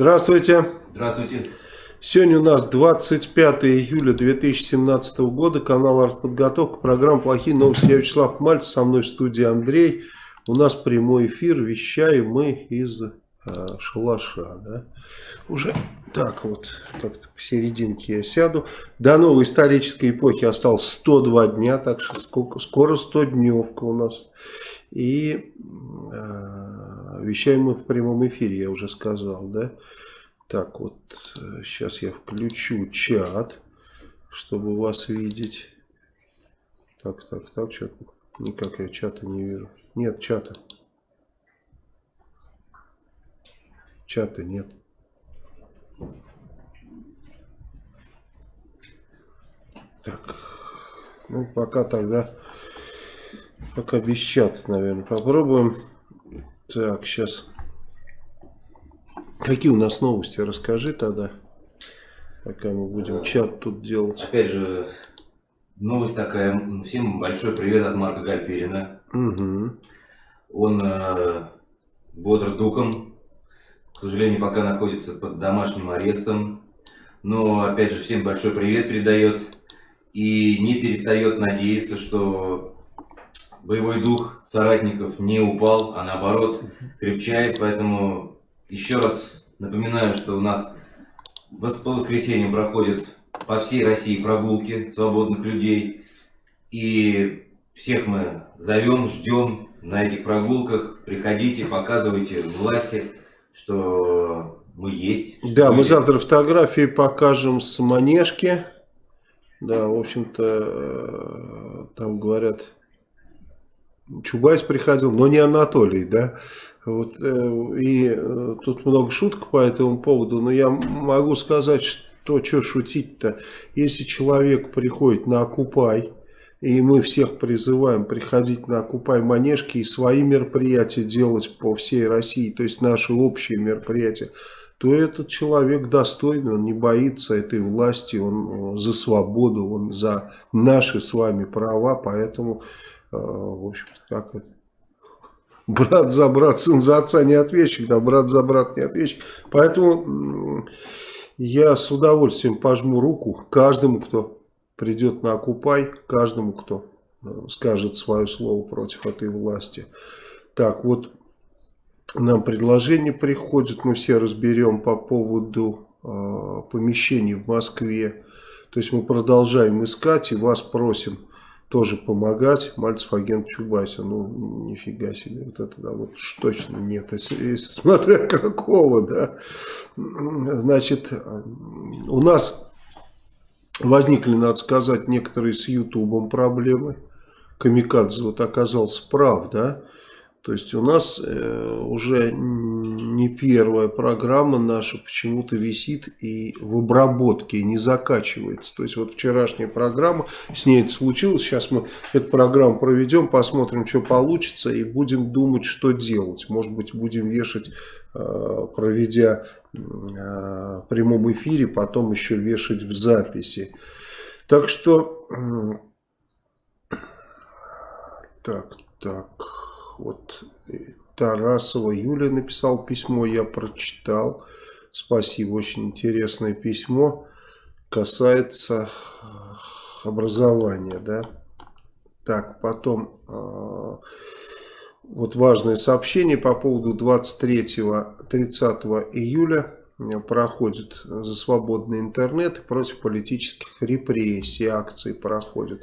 Здравствуйте. Здравствуйте. Сегодня у нас 25 июля 2017 года, канал «Артподготовка», программа «Плохие новости». Я Вячеслав Мальцев, со мной в студии Андрей. У нас прямой эфир, вещаем мы из э, шалаша, да. Уже так вот, как-то посерединке я сяду. До новой исторической эпохи осталось 102 дня, так что сколько, скоро 100 дневка у нас. И э, вещаем мы в прямом эфире, я уже сказал, да. Так, вот сейчас я включу чат, чтобы вас видеть. Так, так, так, что никак я чата не вижу. Нет чата. Чата нет. Так, ну пока тогда, пока без чата, наверное, попробуем. Так, сейчас Какие у нас новости? Расскажи тогда, пока мы будем чат тут делать. Опять же, новость такая. Всем большой привет от Марка Гальперина. Угу. Он э, бодр духом. К сожалению, пока находится под домашним арестом. Но, опять же, всем большой привет передает. И не перестает надеяться, что боевой дух соратников не упал, а наоборот крепчает. Поэтому еще раз напоминаю, что у нас по воскресеньям проходят по всей России прогулки свободных людей. И всех мы зовем, ждем на этих прогулках. Приходите, показывайте власти, что мы есть. Да, мы завтра фотографии покажем с Манежки. Да, в общем-то, э, там говорят, Чубайс приходил, но не Анатолий, да. Вот, э, и э, тут много шуток по этому поводу, но я могу сказать, что что шутить-то. Если человек приходит на Окупай, и мы всех призываем приходить на Окупай Манежки и свои мероприятия делать по всей России, то есть наши общие мероприятия, то этот человек достойный, он не боится этой власти, он за свободу, он за наши с вами права, поэтому, в общем-то, как это брат за брат, сын за отца не ответчик, да, брат за брат не ответчик. Поэтому я с удовольствием пожму руку каждому, кто придет на Окупай, каждому, кто э, скажет свое слово против этой власти. Так, вот нам предложение приходит, мы все разберем по поводу э, помещений в Москве. То есть мы продолжаем искать и вас просим тоже помогать. Мальцев агент Чубайса. Ну, нифига себе. Вот это, да, вот точно нет. Если, смотря какого, да. Значит, у нас возникли, надо сказать, некоторые с Ютубом проблемы. Камикадзе вот оказался прав, да. То есть у нас э, уже не первая программа наша почему-то висит и в обработке не закачивается. То есть вот вчерашняя программа, с ней это случилось. Сейчас мы эту программу проведем, посмотрим, что получится и будем думать, что делать. Может быть, будем вешать, э, проведя э, в прямом эфире, потом еще вешать в записи. Так что... Э, так, так... Вот Тарасова Юля написал письмо, я прочитал. Спасибо, очень интересное письмо. Касается э, образования, да. Так, потом э, вот важное сообщение по поводу 23-30 июля проходит за свободный интернет против политических репрессий акции проходят.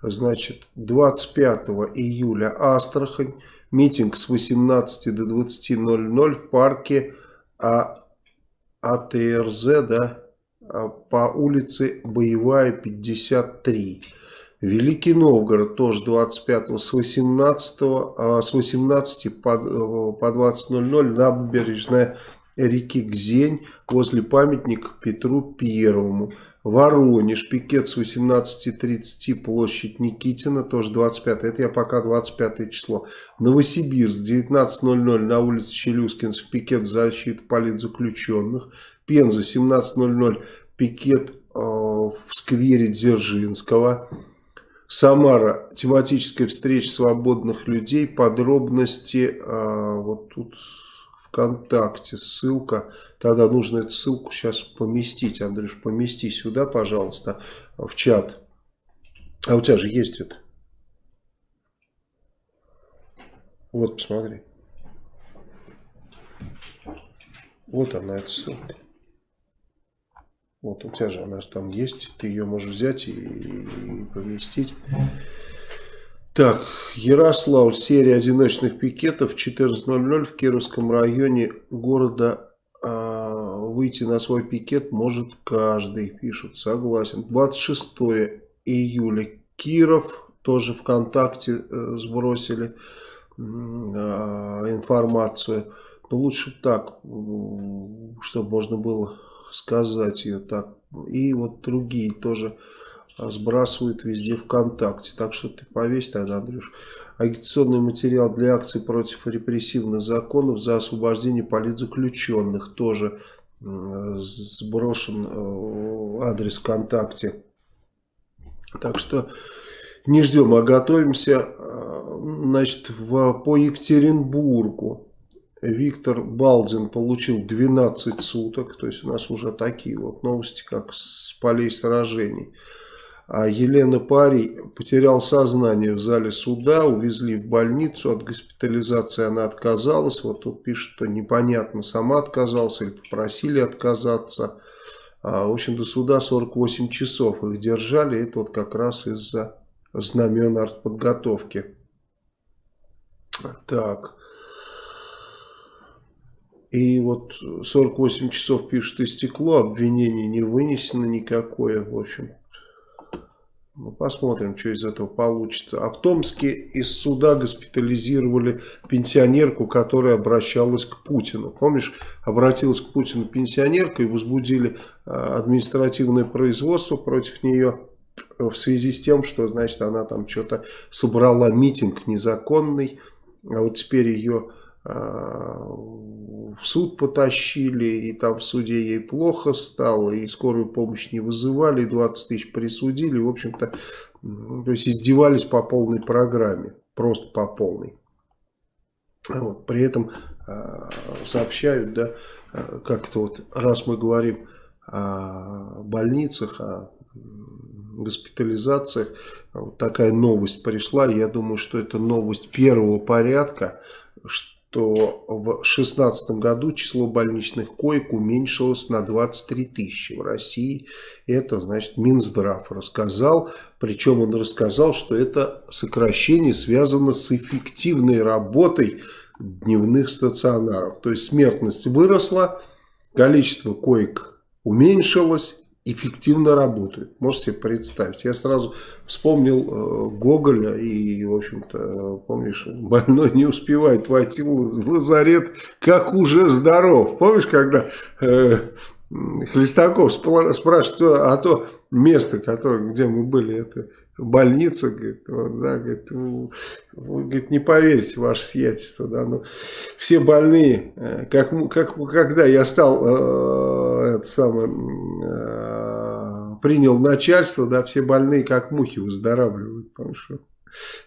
Значит, 25 июля Астрахань Митинг с 18 до 20.00 в парке а, АТРЗ, да, а, по улице Боевая, 53. Великий Новгород тоже 25 с 18, а, с 18 по, по 20.00 набережная реки Гзень возле памятника Петру Первому. Воронеж, пикет с 18.30, площадь Никитина, тоже 25, это я пока 25 число. Новосибирск, 19.00 на улице Челюскинцев, пикет в защиту политзаключенных. Пенза, 17.00, пикет э, в сквере Дзержинского. Самара, тематическая встреча свободных людей, подробности э, вот тут ВКонтакте, ссылка Тогда нужно эту ссылку сейчас поместить. Андрюш, помести сюда, пожалуйста, в чат. А у тебя же есть это. Вот, посмотри. Вот она, эта ссылка. Вот у тебя же она же там есть. Ты ее можешь взять и, и поместить. Так, Ярославль, серия одиночных пикетов 14.00 в Кировском районе города выйти на свой пикет может каждый, пишут, согласен. 26 июля Киров, тоже ВКонтакте э, сбросили э, информацию. Но лучше так, чтобы можно было сказать ее так. И вот другие тоже сбрасывают везде ВКонтакте. Так что ты повесь тогда, Андрюш. Агитационный материал для акций против репрессивных законов за освобождение политзаключенных тоже сброшен э, адрес ВКонтакте. Так что не ждем, а готовимся э, значит, в, по Екатеринбургу. Виктор Балдин получил 12 суток. То есть у нас уже такие вот новости, как с полей сражений. А Елена Парий потерял сознание в зале суда, увезли в больницу, от госпитализации она отказалась. Вот тут пишет, что непонятно, сама отказалась или попросили отказаться. А, в общем, до суда 48 часов их держали, это вот как раз из-за знамен артподготовки. Так. И вот 48 часов пишет истекло, обвинение не вынесено никакое, в общем. Ну, посмотрим, что из этого получится. А в Томске из суда госпитализировали пенсионерку, которая обращалась к Путину. Помнишь, обратилась к Путину пенсионерка и возбудили а, административное производство против нее в связи с тем, что, значит, она там что-то собрала митинг незаконный, а вот теперь ее в суд потащили, и там в суде ей плохо стало, и скорую помощь не вызывали, и 20 тысяч присудили, в общем-то, то есть издевались по полной программе, просто по полной. Вот, при этом э, сообщают, да, э, как это вот, раз мы говорим о больницах, о госпитализациях, вот такая новость пришла, я думаю, что это новость первого порядка, что что в 2016 году число больничных коек уменьшилось на 23 тысячи в России. Это, значит, Минздрав рассказал. Причем он рассказал, что это сокращение связано с эффективной работой дневных стационаров. То есть смертность выросла, количество коек уменьшилось, эффективно работают. Можете себе представить. Я сразу вспомнил э, Гоголя и, в общем-то, помнишь, больной не успевает войти в лазарет, как уже здоров. Помнишь, когда э, Хлестаков спрашивает, а то место, которое, где мы были, это больница, говорит, вот, да, говорит, вы, вы говорит, не поверите, ваше сиятельство, да, но все больные, э, как, как, когда я стал э, это самое, э, принял начальство, да, все больные как мухи выздоравливают, понимаешь,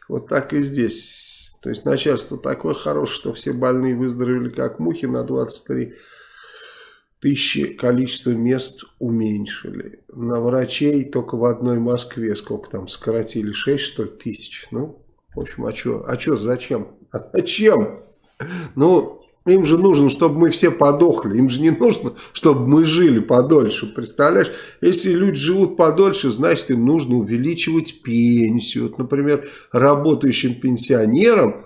вот так и здесь, то есть начальство такое хорошее, что все больные выздоровели как мухи на 23 тысячи количество мест уменьшили. На врачей только в одной Москве, сколько там, сократили 6 что ли, тысяч. Ну, в общем, а что, а что, зачем? А зачем? Ну, им же нужно, чтобы мы все подохли. Им же не нужно, чтобы мы жили подольше. Представляешь? Если люди живут подольше, значит им нужно увеличивать пенсию. Вот, например, работающим пенсионерам,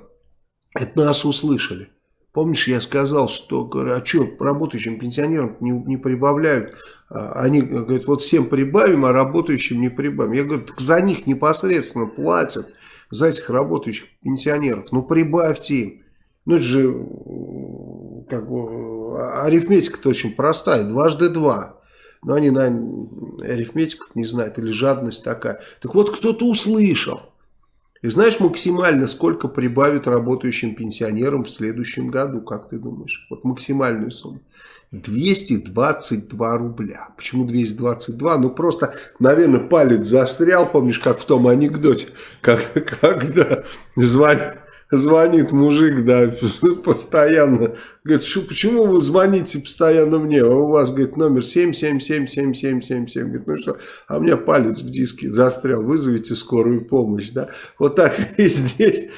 это нас услышали. Помнишь, я сказал, что, говорю, а что, работающим пенсионерам не, не прибавляют? А, они говорят, вот всем прибавим, а работающим не прибавим. Я говорю, так за них непосредственно платят, за этих работающих пенсионеров. Ну, прибавьте им. Ну, это же, как бы, арифметика-то очень простая, дважды два. Но они, на арифметику не знают, или жадность такая. Так вот, кто-то услышал. И знаешь максимально, сколько прибавят работающим пенсионерам в следующем году, как ты думаешь? Вот максимальную сумму. 222 рубля. Почему 222? Ну просто, наверное, палец застрял, помнишь, как в том анекдоте, как, когда звонят, звонит мужик, да, постоянно. Говорит, почему вы звоните постоянно мне? А у вас, говорит, номер 7777777. Говорит, ну что, а у меня палец в диске застрял, вызовите скорую помощь, да. Вот так и здесь.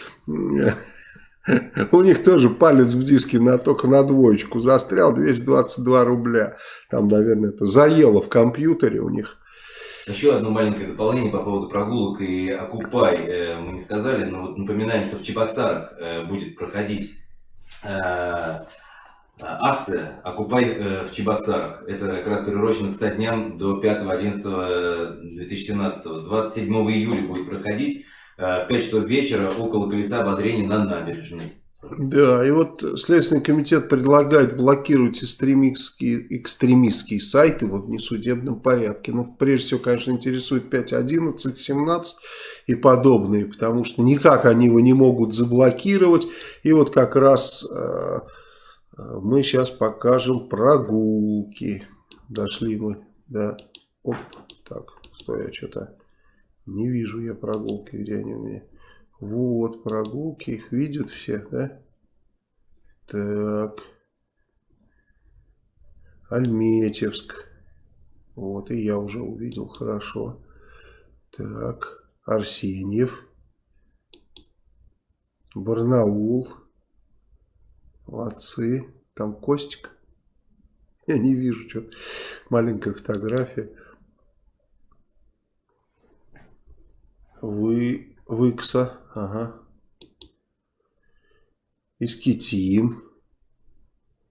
У них тоже палец в диске на, только на двоечку застрял, 222 рубля. Там, наверное, это заело в компьютере у них. Еще одно маленькое дополнение по поводу прогулок и Окупай. Э, мы не сказали, но вот напоминаем, что в Чебоксарах э, будет проходить э, акция «Окупай в Чебоксарах». Это как раз приурочено к 100 дням до 5.11.2017. 27 июля будет проходить в 5 часов вечера около колеса ободрения на набережной. Да, и вот Следственный комитет предлагает блокировать экстремистские, экстремистские сайты во внесудебном порядке. Ну, прежде всего, конечно, интересует 5.11, 17 и подобные, потому что никак они его не могут заблокировать. И вот как раз э, мы сейчас покажем прогулки. Дошли мы, да. Оп, так, стой, я что-то не вижу я прогулки, где они у меня. Вот, прогулки, их видят все, да? Так. Альметьевск. Вот, и я уже увидел, хорошо. Так, Арсеньев. Барнаул. Молодцы. Там Костик. Я не вижу, что маленькая фотография. Вы Выкса, ага. Искитим.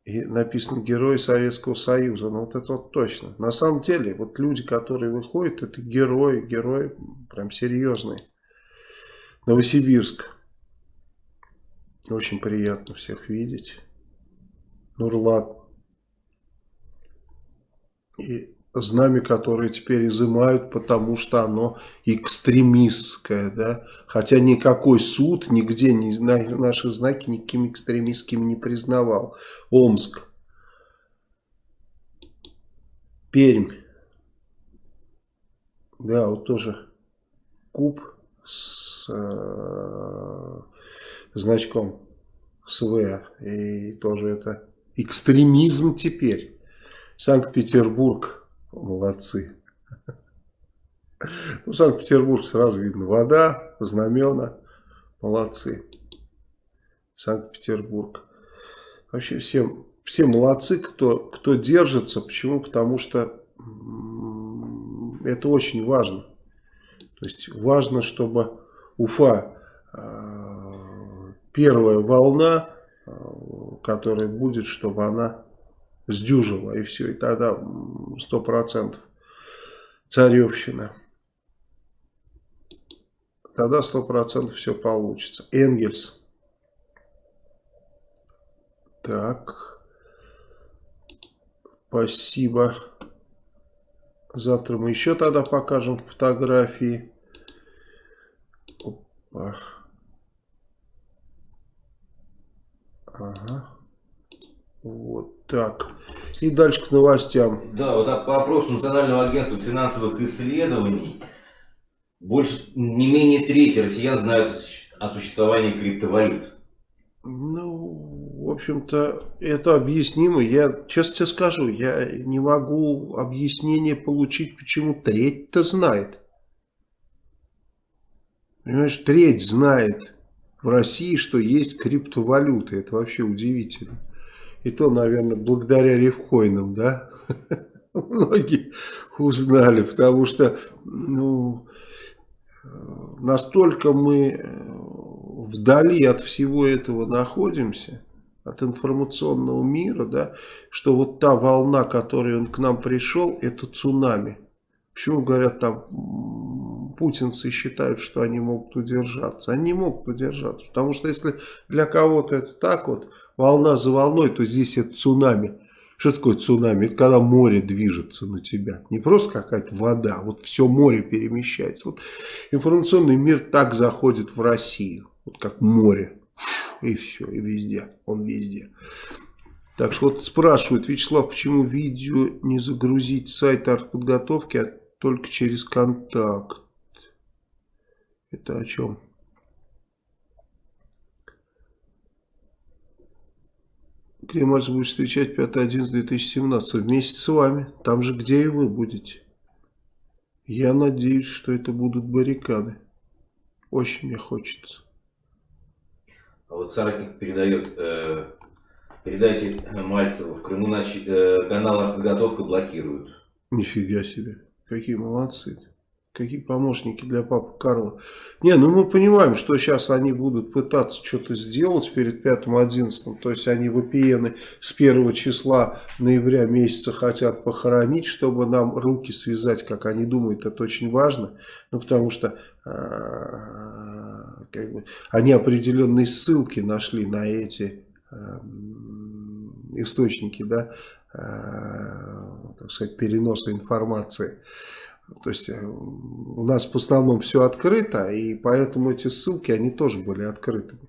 И написано Герои Советского Союза. Ну вот это вот точно. На самом деле, вот люди, которые выходят, это герои, герои прям серьезные. Новосибирск. Очень приятно всех видеть. Нурлат. И знамя, которое теперь изымают, потому что оно экстремистское, да, хотя никакой суд нигде не, наши знаки никакими экстремистскими не признавал. Омск, Пермь, да, вот тоже куб с э, значком СВ, и тоже это экстремизм теперь. Санкт-Петербург, Молодцы. Ну, Санкт-Петербург сразу видно. Вода, знамена. Молодцы. Санкт-Петербург. Вообще все, все молодцы, кто, кто держится. Почему? Потому что это очень важно. То есть важно, чтобы Уфа, э, первая волна, э, которая будет, чтобы она сдюжила, и все, и тогда сто процентов царевщина. Тогда сто процентов все получится. Энгельс. Так. Спасибо. Завтра мы еще тогда покажем фотографии. Опа. Ага. Вот так. И дальше к новостям. Да, вот по опросу Национального агентства финансовых исследований, больше, не менее трети россиян знают о существовании криптовалют. Ну, в общем-то, это объяснимо. Я, честно тебе скажу, я не могу объяснение получить, почему треть-то знает. Понимаешь, треть знает в России, что есть криптовалюты. Это вообще удивительно. И то, наверное, благодаря рифкоинам, да, многие узнали, потому что, ну, настолько мы э, вдали от всего этого находимся, от информационного мира, да, что вот та волна, которой он к нам пришел, это цунами. Почему говорят там, путинцы считают, что они могут удержаться? Они могут удержаться, потому что если для кого-то это так вот, волна за волной, то здесь это цунами. Что такое цунами? Это когда море движется на тебя. Не просто какая-то вода, вот все море перемещается. Вот информационный мир так заходит в Россию, вот как море. И все, и везде, он везде. Так что вот спрашивают, Вячеслав, почему видео не загрузить сайт артподготовки, а только через контакт? Это о чем? Где Мальцев будет встречать 5.11.2017? Вместе с вами. Там же, где и вы будете. Я надеюсь, что это будут баррикады. Очень мне хочется. А вот соратник передает, э, передайте Мальцеву, в Крыму нач, э, канал «Подготовка» блокируют. Нифига себе. Какие молодцы. -то. Какие помощники для папы Карла. Не, ну мы понимаем, что сейчас они будут пытаться что-то сделать перед 5-11. То есть они VPN с 1 числа ноября месяца хотят похоронить, чтобы нам руки связать, как они думают, это очень важно. Ну потому что э, как бы, они определенные ссылки нашли на эти э, источники, да, э, так сказать, переноса информации. То есть э, у нас в основном все открыто, и поэтому эти ссылки, они тоже были открытыми.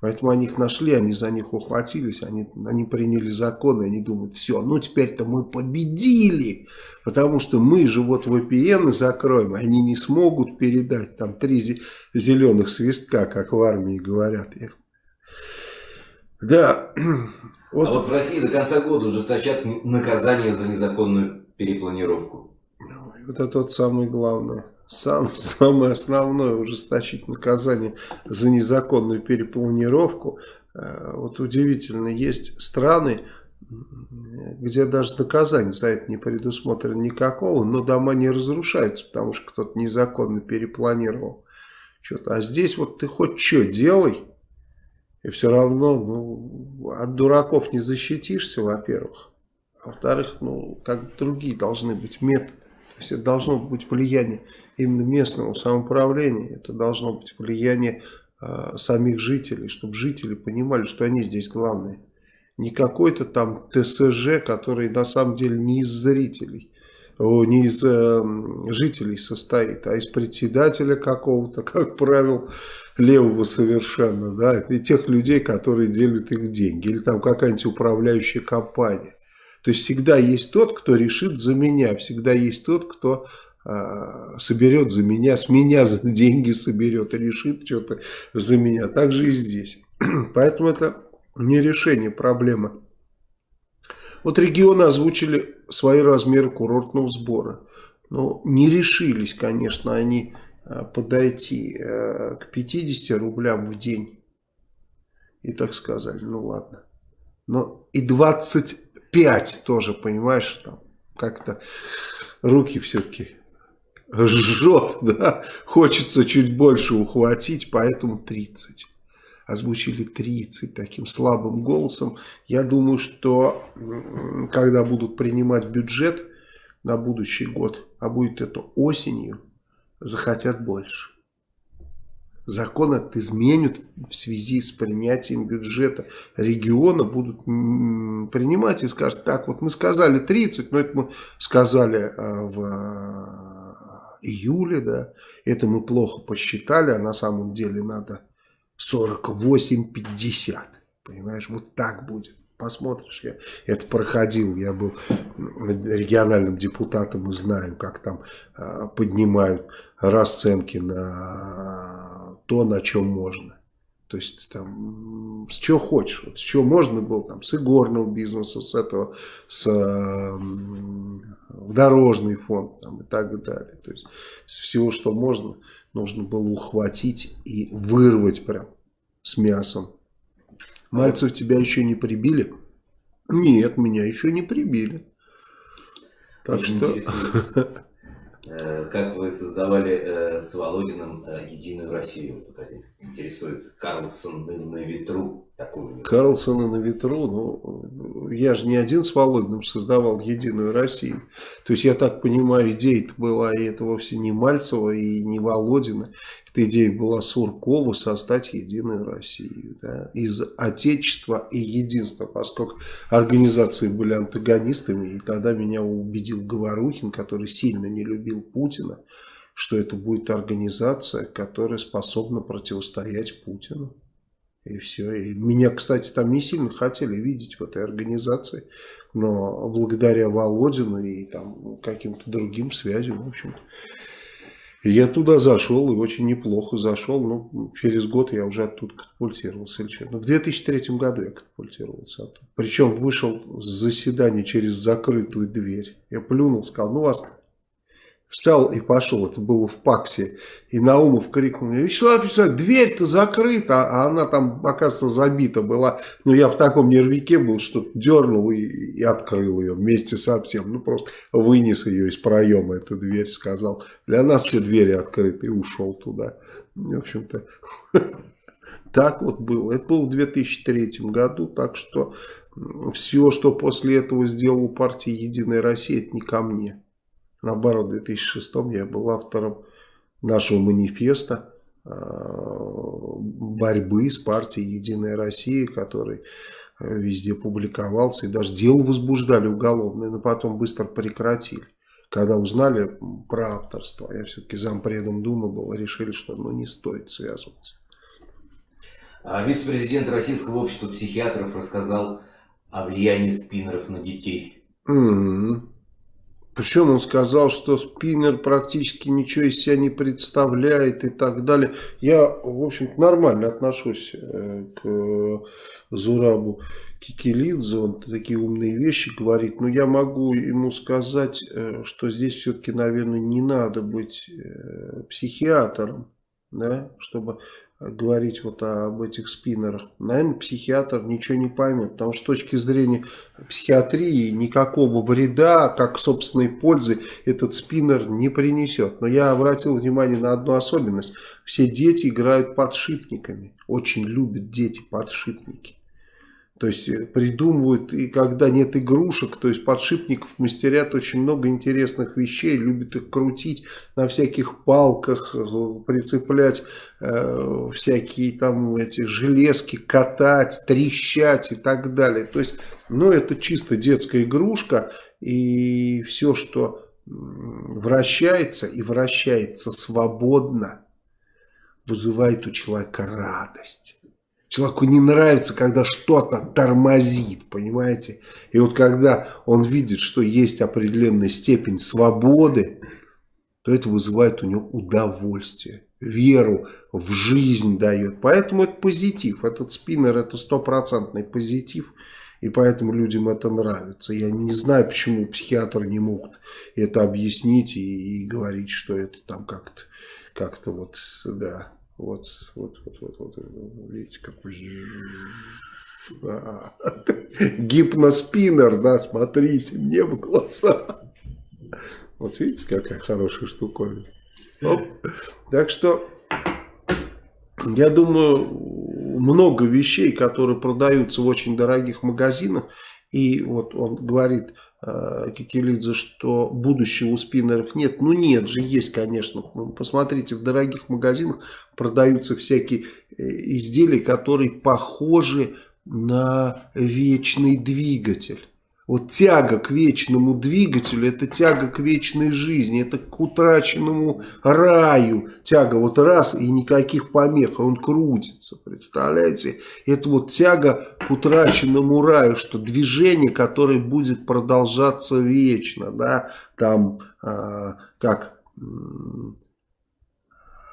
Поэтому они их нашли, они за них ухватились, они, они приняли законы, они думают, все, ну теперь-то мы победили, потому что мы же вот VPN закроем, они не смогут передать там три зеленых свистка, как в армии говорят. Да. Вот. А вот в России до конца года ужесточат наказание за незаконную перепланировку. Это вот самое главное. Сам, самое основное ужесточить наказание за незаконную перепланировку. Э, вот удивительно, есть страны, где даже наказание за это не предусмотрено никакого, но дома не разрушаются, потому что кто-то незаконно перепланировал. Что-то. А здесь вот ты хоть что делай, и все равно ну, от дураков не защитишься, во-первых. А во-вторых, ну, как другие должны быть методы. То есть это должно быть влияние именно местного самоуправления, это должно быть влияние э, самих жителей, чтобы жители понимали, что они здесь главные. Не какой-то там ТСЖ, который на самом деле не из зрителей, не из э, жителей состоит, а из председателя какого-то, как правило, левого совершенно, да, и тех людей, которые делят их деньги, или там какая-нибудь управляющая компания. То есть всегда есть тот, кто решит за меня, всегда есть тот, кто э, соберет за меня, с меня за деньги соберет и решит что-то за меня. Так же и здесь. Поэтому это не решение проблемы. Вот регионы озвучили свои размеры курортного сбора. Но не решились, конечно, они а, подойти э, к 50 рублям в день. И так сказали, ну ладно. Но и 20 5 тоже, понимаешь, там как-то руки все-таки жжет, да, хочется чуть больше ухватить, поэтому 30. Озвучили 30 таким слабым голосом. Я думаю, что когда будут принимать бюджет на будущий год, а будет это осенью, захотят больше закон изменят в связи с принятием бюджета. Региона, будут принимать и скажут, так вот мы сказали 30, но это мы сказали а, в а, июле, да, это мы плохо посчитали, а на самом деле надо 48-50, понимаешь, вот так будет. Посмотришь, я это проходил, я был региональным депутатом и знаю, как там э, поднимают расценки на то, на чем можно. То есть там с чего хочешь, вот, с чего можно было, там, с игорного бизнеса, с этого, с э, дорожный фонд там, и так далее. То есть с всего, что можно, нужно было ухватить и вырвать прям с мясом. Мальцев тебя еще не прибили? Нет, меня еще не прибили. Так Очень что... Э, как вы создавали э, с Володиным э, Единую Россию? Интересуется Карлсон на ветру. Карлсона на ветру, ну, я же не один с Володиным создавал Единую Россию. То есть, я так понимаю, идея была, и это вовсе не Мальцева и не Володина. Идея была Суркова создать Единую Россию. Да, из Отечества и Единства, поскольку организации были антагонистами. И тогда меня убедил Говорухин, который сильно не любил Путина, что это будет организация, которая способна противостоять Путину. И все. И меня, кстати, там не сильно хотели видеть в этой организации. Но благодаря Володину и там каким-то другим связям, в общем-то, Я туда зашел, и очень неплохо зашел. Ну, через год я уже оттуда катапультировался. Ну, в 2003 году я катапультировался оттуда. Причем вышел с заседания через закрытую дверь. Я плюнул, сказал, ну вас Встал и пошел, это было в ПАКСе. И Наумов крикнул мне, Вячеслав Вячеславович, дверь-то закрыта, а она там, оказывается, забита была. Ну, я в таком нервике был, что дернул и, и открыл ее вместе со всем. Ну, просто вынес ее из проема, эту дверь, сказал, для нас все двери открыты, и ушел туда. В общем-то, так вот было. Это было в 2003 году, так что все, что после этого сделала партия «Единая Россия», это не ко мне. Наоборот, в 2006 я был автором нашего манифеста э, борьбы с партией «Единая Россия», который э, везде публиковался, и даже дело возбуждали уголовное, но потом быстро прекратили. Когда узнали про авторство, я все-таки зампредом Думы был, решили, что ну, не стоит связываться. А вице-президент Российского общества психиатров рассказал о влиянии спиннеров на детей. Mm -hmm. Причем он сказал, что спиннер практически ничего из себя не представляет и так далее. Я, в общем-то, нормально отношусь э, к Зурабу Кикелидзе. Он такие умные вещи говорит. Но я могу ему сказать, э, что здесь все-таки, наверное, не надо быть э, психиатром, да, чтобы говорить вот об этих спиннерах, наверное, психиатр ничего не поймет, потому что с точки зрения психиатрии никакого вреда, как собственной пользы, этот спиннер не принесет. Но я обратил внимание на одну особенность. Все дети играют подшипниками, очень любят дети подшипники. То есть э, придумывают, и когда нет игрушек, то есть подшипников мастерят очень много интересных вещей, любят их крутить на всяких палках, э, прицеплять э, всякие там эти железки, катать, трещать и так далее. То есть, ну это чисто детская игрушка, и все, что вращается и вращается свободно, вызывает у человека радость. Человеку не нравится, когда что-то тормозит, понимаете? И вот когда он видит, что есть определенная степень свободы, то это вызывает у него удовольствие, веру в жизнь дает. Поэтому это позитив. Этот спиннер это стопроцентный позитив. И поэтому людям это нравится. Я не знаю, почему психиатры не могут это объяснить и, и говорить, что это там как-то как-то вот, да, вот, вот, вот, вот, вот, видите, какой гипноспиннер, да, смотрите мне в глаза. Вот видите, какая хорошая штуковина. Так что, я думаю, много вещей, которые продаются в очень дорогих магазинах, и вот он говорит, Кикелидзе, что будущего у спиннеров нет. Ну нет же, есть, конечно. Ну, посмотрите, в дорогих магазинах продаются всякие э, изделия, которые похожи на вечный двигатель. Вот тяга к вечному двигателю, это тяга к вечной жизни, это к утраченному раю. Тяга вот раз и никаких помех, он крутится, представляете? Это вот тяга к утраченному раю, что движение, которое будет продолжаться вечно, да, там, э, как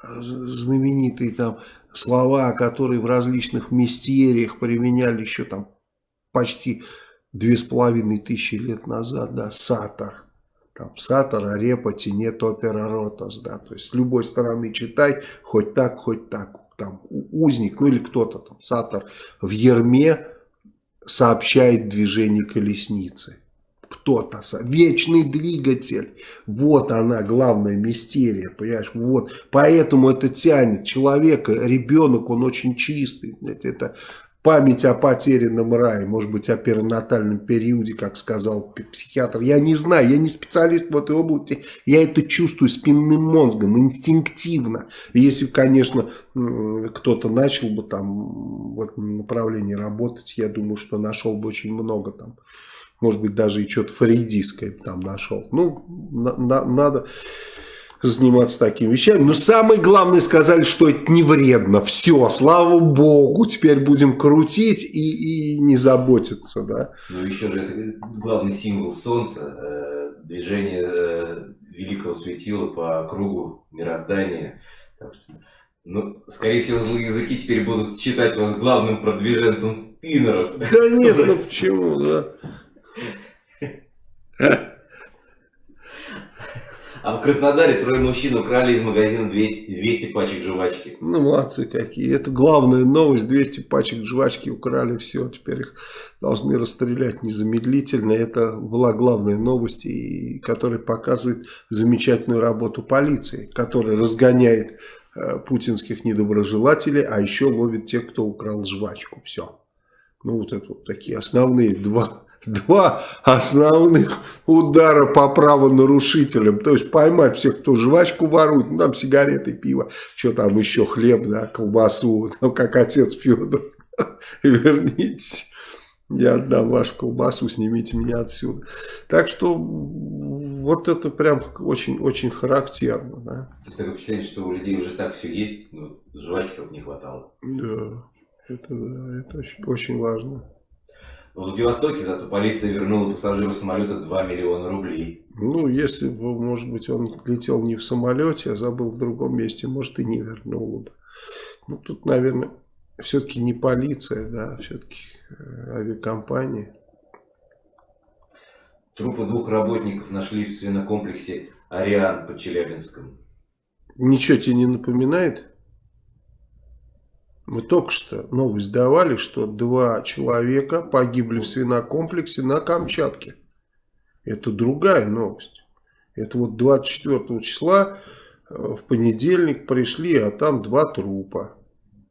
знаменитые там слова, которые в различных мистериях применяли еще там почти две с половиной тысячи лет назад, да, сатор. Там сатор, арепа, тенет, опера, ротас, да, то есть с любой стороны читай, хоть так, хоть так, там узник, ну или кто-то там, сатор в ерме сообщает движение колесницы. Кто-то, вечный двигатель, вот она главная мистерия, понимаешь, вот, поэтому это тянет человека, ребенок, он очень чистый, это память о потерянном рае, может быть, о перинатальном периоде, как сказал психиатр. Я не знаю, я не специалист в этой области, я это чувствую спинным мозгом, инстинктивно. Если, конечно, кто-то начал бы там в этом направлении работать, я думаю, что нашел бы очень много там. Может быть, даже и что-то фрейдистское там нашел. Ну, на, на, надо заниматься такими вещами. Но самое главное сказали, что это не вредно. Все, слава богу, теперь будем крутить и, и не заботиться. Да? Ну еще же это главный символ солнца. Э, движение э, великого светила по кругу мироздания. Так что, ну, скорее всего, злые языки теперь будут считать вас главным продвиженцем спиннеров. Да нет, ну почему, да. А в Краснодаре трое мужчин украли из магазина 200, 200 пачек жвачки. Ну, молодцы какие. Это главная новость. 200 пачек жвачки украли. Все, теперь их должны расстрелять незамедлительно. Это была главная новость, и, которая показывает замечательную работу полиции, которая разгоняет э, путинских недоброжелателей, а еще ловит тех, кто украл жвачку. Все. Ну, вот это вот такие основные два два основных удара по правонарушителям. То есть поймать всех, кто жвачку ворует, ну там сигареты, пиво, что там еще, хлеб, да, колбасу, ну как отец Федор. Вернитесь, я отдам вашу колбасу, снимите меня отсюда. Так что вот это прям очень-очень характерно. Да. То есть такое впечатление, что у людей уже так все есть, но жвачки только не хватало. Да, это, да, это очень, очень важно. В Владивостоке зато полиция вернула пассажиру самолета 2 миллиона рублей. Ну, если бы, может быть, он летел не в самолете, а забыл в другом месте, может и не вернул бы. Ну, тут, наверное, все-таки не полиция, да, все-таки э, авиакомпания. Трупы двух работников нашли в свинокомплексе Ариан под Челябинском. Ничего тебе не напоминает? Мы только что новость давали, что два человека погибли в свинокомплексе на Камчатке. Это другая новость. Это вот 24 числа э, в понедельник пришли, а там два трупа.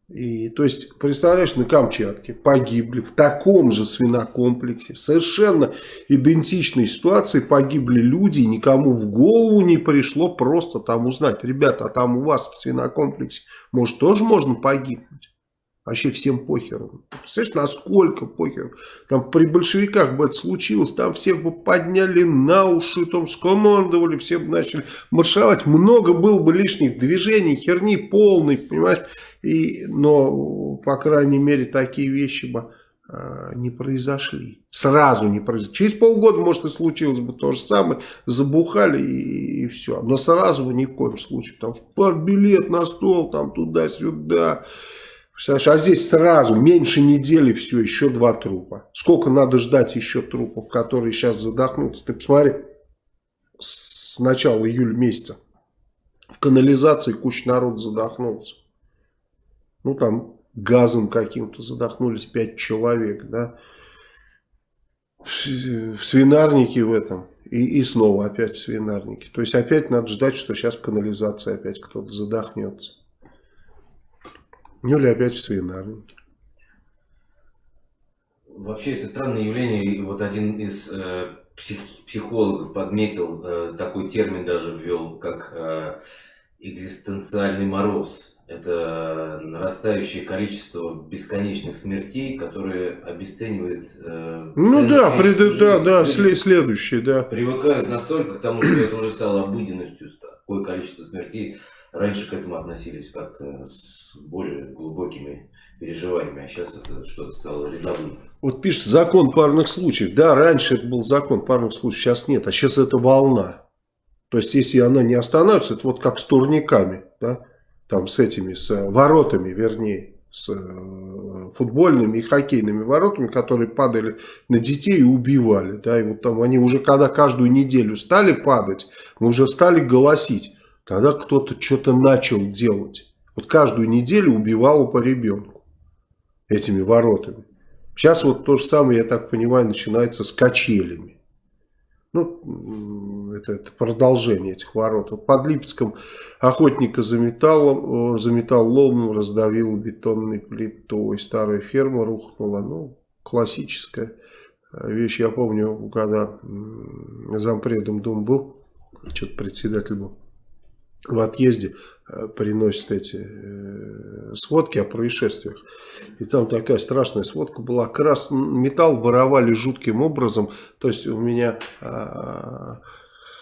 И, то есть, представляешь, на Камчатке погибли в таком же свинокомплексе, в совершенно идентичной ситуации погибли люди, никому в голову не пришло просто там узнать, ребята, а там у вас в свинокомплексе, может, тоже можно погибнуть? Вообще всем похеру. Представляешь, насколько похеру. Там при большевиках бы это случилось, там всех бы подняли на уши, там скомандовали, все бы начали маршировать. Много было бы лишних движений, херни полной, понимаешь. И, но, по крайней мере, такие вещи бы э, не произошли. Сразу не произошли. Через полгода, может, и случилось бы то же самое. Забухали и, и все. Но сразу бы ни в коем случае. Что билет на стол, там туда-сюда. Представляешь, а здесь сразу, меньше недели, все, еще два трупа. Сколько надо ждать еще трупов, которые сейчас задохнутся? Ты посмотри, с начала июля месяца в канализации куча народ задохнулся. Ну, там газом каким-то задохнулись пять человек, да. В свинарнике в этом. И, и снова опять в свинарнике. То есть опять надо ждать, что сейчас в канализации опять кто-то задохнется. Или опять в свинарнике. Вообще это странное явление. И вот один из э, псих, психологов подметил, э, такой термин даже ввел, как э, экзистенциальный мороз. Это нарастающее количество бесконечных смертей, которые обесценивают... Э, ну да, пред, да, да, след, следующее, да. Привыкают настолько к тому, что это уже стало обыденностью, такое количество смертей. Раньше к этому относились как-то с более глубокими переживаниями, а сейчас это что-то стало рядовым. Вот пишет закон парных случаев. Да, раньше это был закон парных случаев, сейчас нет, а сейчас это волна. То есть, если она не останавливается, это вот как с турниками, да, там с этими, с воротами, вернее, с э, футбольными и хоккейными воротами, которые падали на детей и убивали, да, и вот там они уже, когда каждую неделю стали падать, мы уже стали голосить, Тогда кто-то что-то начал делать. Вот каждую неделю убивало по ребенку этими воротами. Сейчас вот то же самое, я так понимаю, начинается с качелями. Ну, это, это продолжение этих ворот. Вот под Липецком охотника за металлом, за металлом раздавил бетонной плитой. Старая ферма рухнула. Ну, классическая вещь. Я помню, когда зампредом Дум был, что-то председатель был в отъезде э, приносят эти э, сводки о происшествиях. И там такая страшная сводка была. Красный металл воровали жутким образом. То есть у меня э,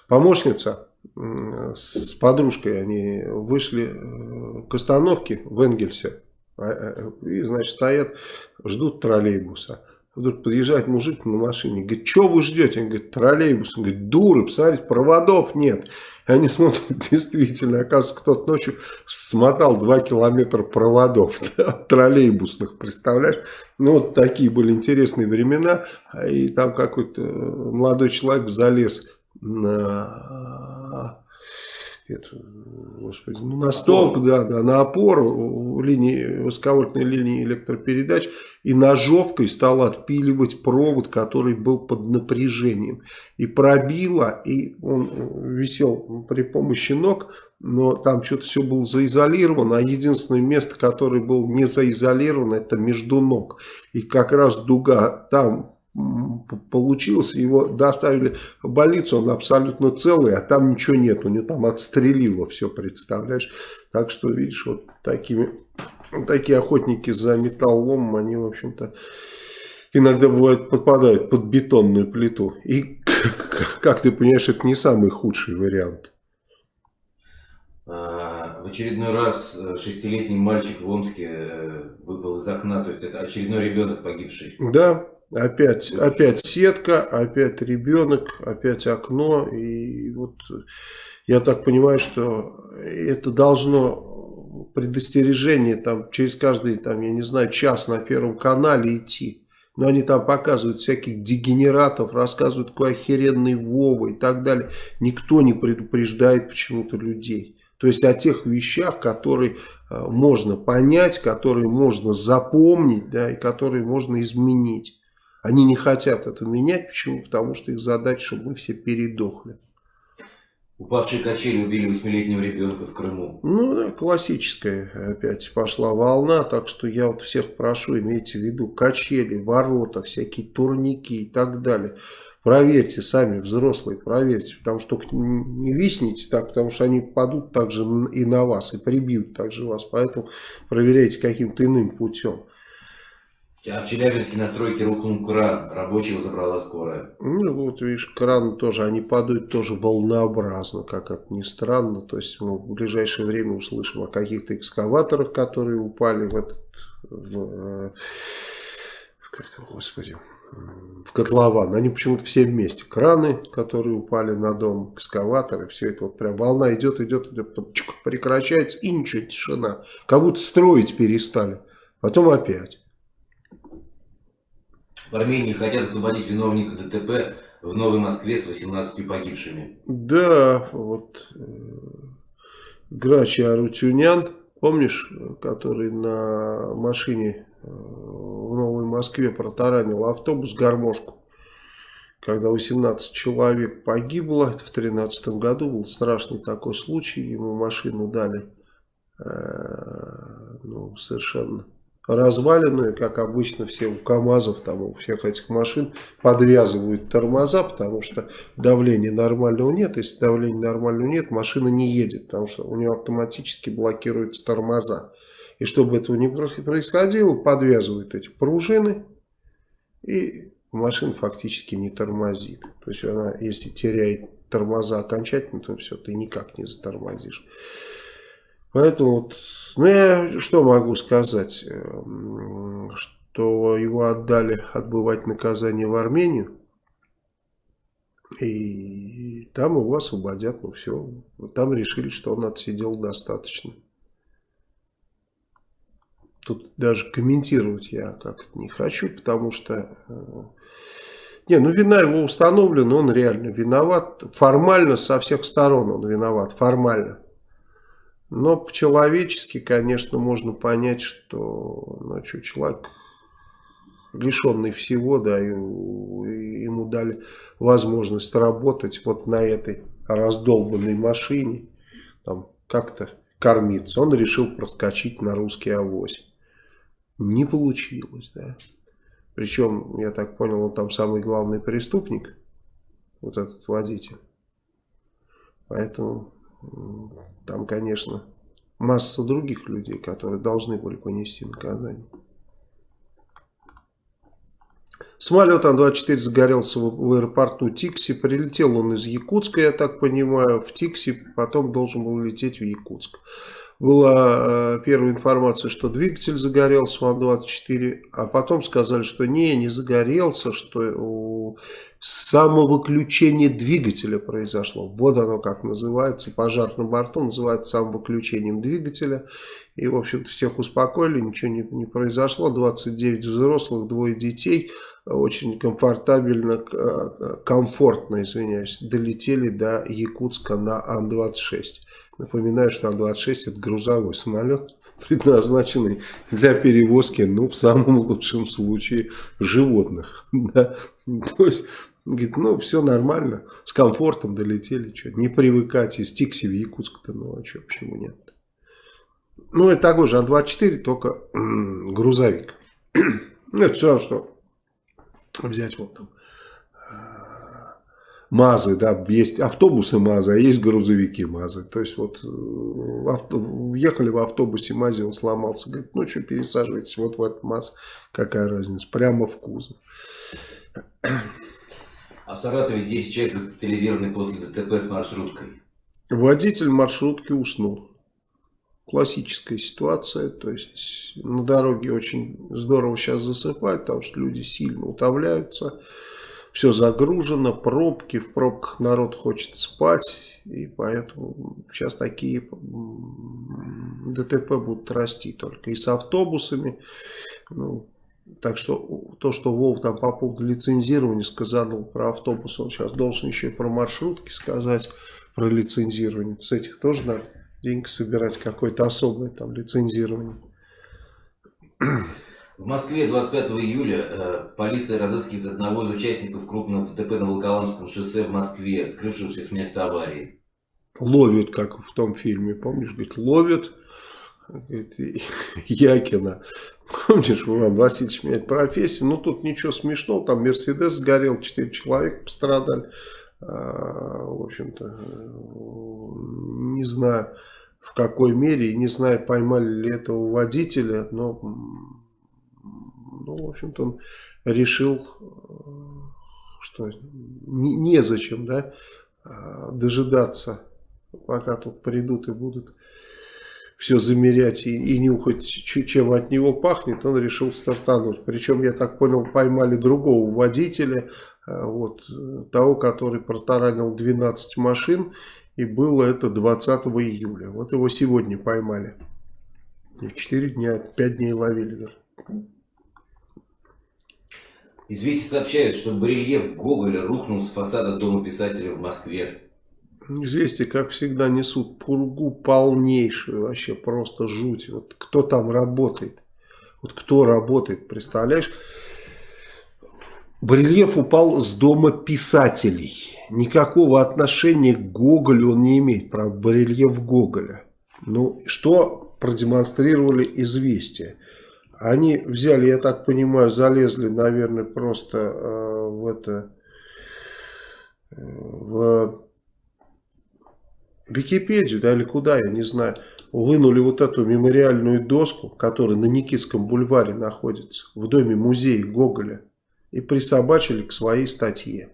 помощница с подружкой, они вышли к остановке в Энгельсе. А, и, значит, стоят, ждут троллейбуса. Вдруг подъезжает мужик на машине, говорит, что вы ждете? Он говорит, троллейбус. Он говорит, дуры, посмотрите, проводов нет. И они смотрят, действительно, оказывается, кто-то ночью смотал 2 километра проводов да, троллейбусных, представляешь? Ну, вот такие были интересные времена. И там какой-то молодой человек залез на эту, господи, ну, на столб, да, да, на опору линии, высоковольтной линии электропередач и ножовкой стал отпиливать провод, который был под напряжением. И пробило, и он висел при помощи ног, но там что-то все было заизолировано, а единственное место, которое было не заизолировано, это между ног. И как раз дуга там получилось, его доставили в больницу, он абсолютно целый, а там ничего нет, у него там отстрелило все, представляешь. Так что, видишь, вот такими, такие охотники за металлом, они, в общем-то, иногда бывают попадают под бетонную плиту. И, как ты понимаешь, это не самый худший вариант. А, в очередной раз э, шестилетний мальчик в Омске э, выпал из окна, то есть это очередной ребенок погибший. Да, Опять, опять сетка, опять ребенок, опять окно. И вот я так понимаю, что это должно предостережение там через каждый, там, я не знаю, час на первом канале идти. Но они там показывают всяких дегенератов, рассказывают, какой охеренный Вова и так далее. Никто не предупреждает почему-то людей. То есть о тех вещах, которые э, можно понять, которые можно запомнить, да, и которые можно изменить. Они не хотят это менять. Почему? Потому что их задача, чтобы мы все передохли. Упавшие качели убили восьмилетнего ребенка в Крыму. Ну да, классическая опять пошла волна, так что я вот всех прошу, имейте в виду, качели, ворота, всякие турники и так далее. Проверьте сами, взрослые, проверьте, потому что только не висните так, потому что они падут также и на вас, и прибьют также вас, поэтому проверяйте каким-то иным путем. А в Челябинске на стройке рухнул кран, рабочего забрала скорая. Ну вот видишь, кран тоже, они падают тоже волнообразно, как это ни странно. То есть мы в ближайшее время услышим о каких-то экскаваторах, которые упали в этот, в, э, в как, господи, в котлован. Они почему-то все вместе. Краны, которые упали на дом, экскаваторы, все это вот прям волна идет, идет, идет, чук, прекращается и ничего, тишина. Как будто строить перестали. Потом опять. В Армении хотят освободить виновника ДТП в Новой Москве с 18 погибшими. Да, вот э, Грачи Арутюнян, помнишь, который на машине э, в Новой Москве протаранил автобус гармошку, когда 18 человек погибло, это в 2013 году был страшный такой случай, ему машину дали э, ну, совершенно разваленную, как обычно все у КАМАЗов, там, у всех этих машин подвязывают тормоза, потому что давления нормального нет. Если давления нормального нет, машина не едет, потому что у нее автоматически блокируются тормоза. И чтобы этого не происходило, подвязывают эти пружины, и машина фактически не тормозит. То есть она, если теряет тормоза окончательно, то все, ты никак не затормозишь. Поэтому, вот, ну я что могу сказать, эм, что его отдали отбывать наказание в Армению, и там его освободят, ну все, там решили, что он отсидел достаточно. Тут даже комментировать я как-то не хочу, потому что... Э, не, ну вина его установлена, он реально виноват. Формально со всех сторон он виноват, формально. Но по-человечески, конечно, можно понять, что ну, что, человек лишенный всего, да, и, и ему дали возможность работать вот на этой раздолбанной машине, там как-то кормиться. Он решил проскочить на русский авось. Не получилось, да. Причем, я так понял, он там самый главный преступник, вот этот водитель. Поэтому там, конечно, масса других людей, которые должны были понести наказание. Самолет Ан-24 загорелся в аэропорту Тикси. Прилетел он из Якутска, я так понимаю, в Тикси. Потом должен был лететь в Якутск. Была э, первая информация, что двигатель загорелся в Ан-24, а потом сказали, что не, не загорелся, что самовыключение двигателя произошло. Вот оно как называется, пожар на борту называется самовыключением двигателя. И, в общем-то, всех успокоили, ничего не, не произошло. 29 взрослых, двое детей очень комфортабельно, э, комфортно, извиняюсь, долетели до Якутска на Ан-26. Напоминаю, что Ан-26 это грузовой самолет, предназначенный для перевозки, ну, в самом лучшем случае, животных. Да? То есть, говорит, ну, все нормально, с комфортом долетели, что, не привыкать из Тикси в Якутск-то, ну, а что, почему нет? Ну, это такой же Ан-24, только грузовик. Ну, это все что взять вот там МАЗы, да, есть автобусы МАЗы, а есть грузовики МАЗы. То есть вот э, авто, ехали в автобусе МАЗе, он сломался, говорит, ну что пересаживайтесь вот в этот МАЗ, какая разница, прямо в кузов. А в Саратове 10 человек госпитализированы после ДТП с маршруткой. Водитель маршрутки уснул классическая ситуация, то есть на дороге очень здорово сейчас засыпать, потому что люди сильно утомляются, все загружено, пробки, в пробках народ хочет спать, и поэтому сейчас такие ДТП будут расти только и с автобусами, ну, так что то, что Вов там по поводу лицензирования сказал про автобус, он сейчас должен еще и про маршрутки сказать, про лицензирование, с этих тоже надо деньги собирать, какое-то особое там лицензирование. В Москве 25 июля э, полиция разыскивает одного из участников крупного ДТП на Волоколамском шоссе в Москве, скрывшегося с места аварии. Ловят, как в том фильме, помнишь, говорит, ловят говорит, Якина. Помнишь, Иван Васильевич меняет профессию, ну тут ничего смешного, там Мерседес сгорел, 4 человека пострадали. А, в общем-то, не знаю в какой мере, не знаю, поймали ли этого водителя, но, ну, в общем-то, он решил, что не, незачем, да, а, дожидаться, пока тут придут и будут все замерять и, и нюхать, чем от него пахнет, он решил стартануть. Причем, я так понял, поймали другого водителя, Э, вот, того, который протаранил 12 машин, и было это 20 июля. Вот его сегодня поймали. 4 дня, 5 дней ловили. Известия сообщают, что барельеф Гоголя рухнул с фасада Дома писателя в Москве. Известия, как всегда, несут пургу полнейшую, вообще просто жуть. Вот кто там работает? Вот кто работает, представляешь? Барельеф упал с дома писателей. Никакого отношения к Гоголю он не имеет, про барельеф Гоголя. Ну, что продемонстрировали известия? Они взяли, я так понимаю, залезли, наверное, просто э, в это... Э, в Википедию, да, или куда, я не знаю. Вынули вот эту мемориальную доску, которая на Никитском бульваре находится, в доме музея Гоголя и присобачили к своей статье.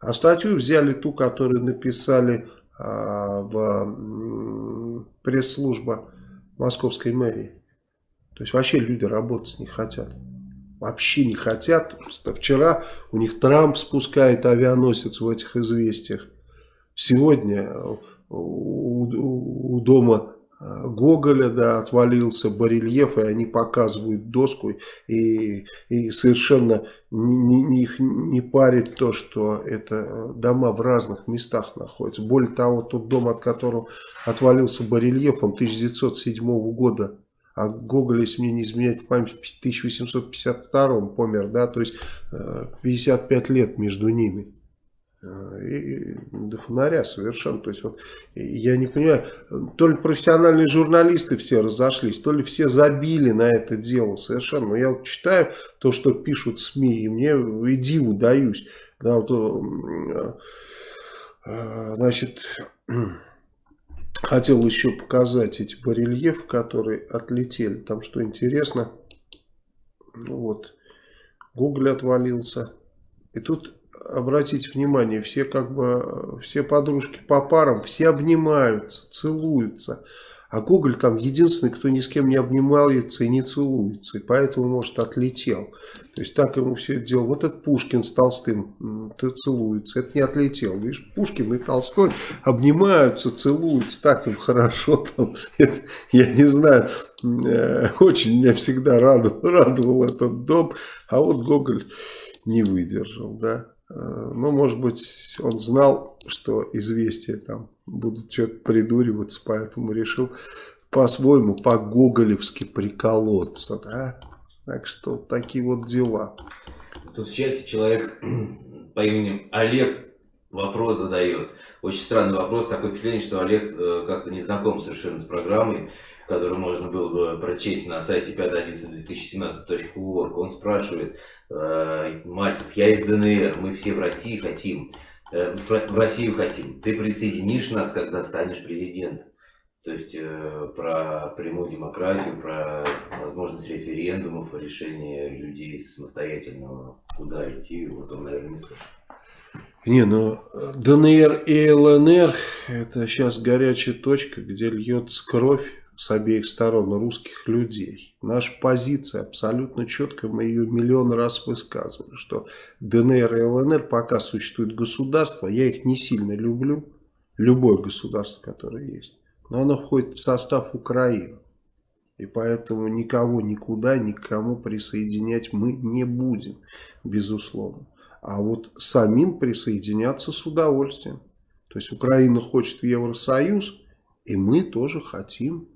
А статью взяли ту, которую написали а, в пресс-служба московской мэрии. То есть вообще люди работать не хотят. Вообще не хотят. Просто вчера у них Трамп спускает авианосец в этих известиях. Сегодня у, у, дома Гоголя, да, отвалился барельеф, и они показывают доску, и, и совершенно не, не, их не парит то, что это дома в разных местах находятся. Более того, тот дом, от которого отвалился барельеф, он 1907 года, а Гоголь, если мне не изменять в память, в 1852 помер, да, то есть 55 э, лет между ними. Э, и до фонаря совершенно. То есть вот я не понимаю, то ли профессиональные журналисты все разошлись, то ли все забили на это дело совершенно. Но я вот читаю то, что пишут СМИ, и мне и диву даюсь. Да, вот, э, значит, хотел еще показать эти барельефы, которые отлетели. Там что интересно, вот, Google отвалился. И тут обратите внимание, все как бы, все подружки по парам, все обнимаются, целуются. А Гоголь там единственный, кто ни с кем не обнимается и не целуется. И поэтому, может, отлетел. То есть так ему все это дело. Вот этот Пушкин с Толстым ты целуется. Это не отлетел. Видишь, Пушкин и Толстой обнимаются, целуются. Так им хорошо там. Это, я не знаю. Э, очень меня всегда радовал, радовал этот дом. А вот Гоголь не выдержал, да. Э, ну, может быть, он знал, что известия там будут что-то придуриваться, поэтому решил по-своему, по-гоголевски приколоться, да. Так что такие вот дела. Тут в чате человек по имени Олег вопрос задает. Очень странный вопрос, такое впечатление, что Олег э, как-то не знаком совершенно с программой который можно было бы прочесть на сайте 5.11.2017.org, он спрашивает, э, Мальцев, я из ДНР, мы все в России хотим, э, в Россию хотим, ты присоединишь нас, когда станешь президентом? То есть э, про прямую демократию, про возможность референдумов, решение людей самостоятельно, куда идти, вот он, наверное, не слышал. Не, ну ДНР и ЛНР это сейчас горячая точка, где льется кровь с обеих сторон русских людей. Наша позиция абсолютно четкая, мы ее миллион раз высказывали, что ДНР и ЛНР пока существует государство, я их не сильно люблю, любое государство, которое есть, но оно входит в состав Украины. И поэтому никого никуда, никому присоединять мы не будем, безусловно. А вот самим присоединяться с удовольствием. То есть Украина хочет в Евросоюз, и мы тоже хотим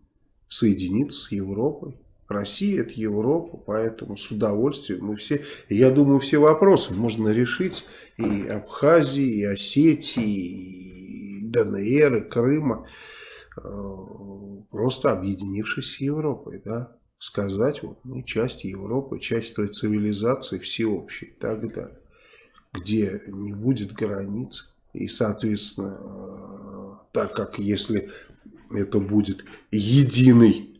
соединиться с Европой. Россия это Европа, поэтому с удовольствием мы все, я думаю, все вопросы можно решить и Абхазии, и Осетии, и ДНР, и Крыма, э, просто объединившись с Европой, да, сказать, вот мы часть Европы, часть той цивилизации всеобщей и так далее, где не будет границ, и, соответственно, э, так как если это будет единый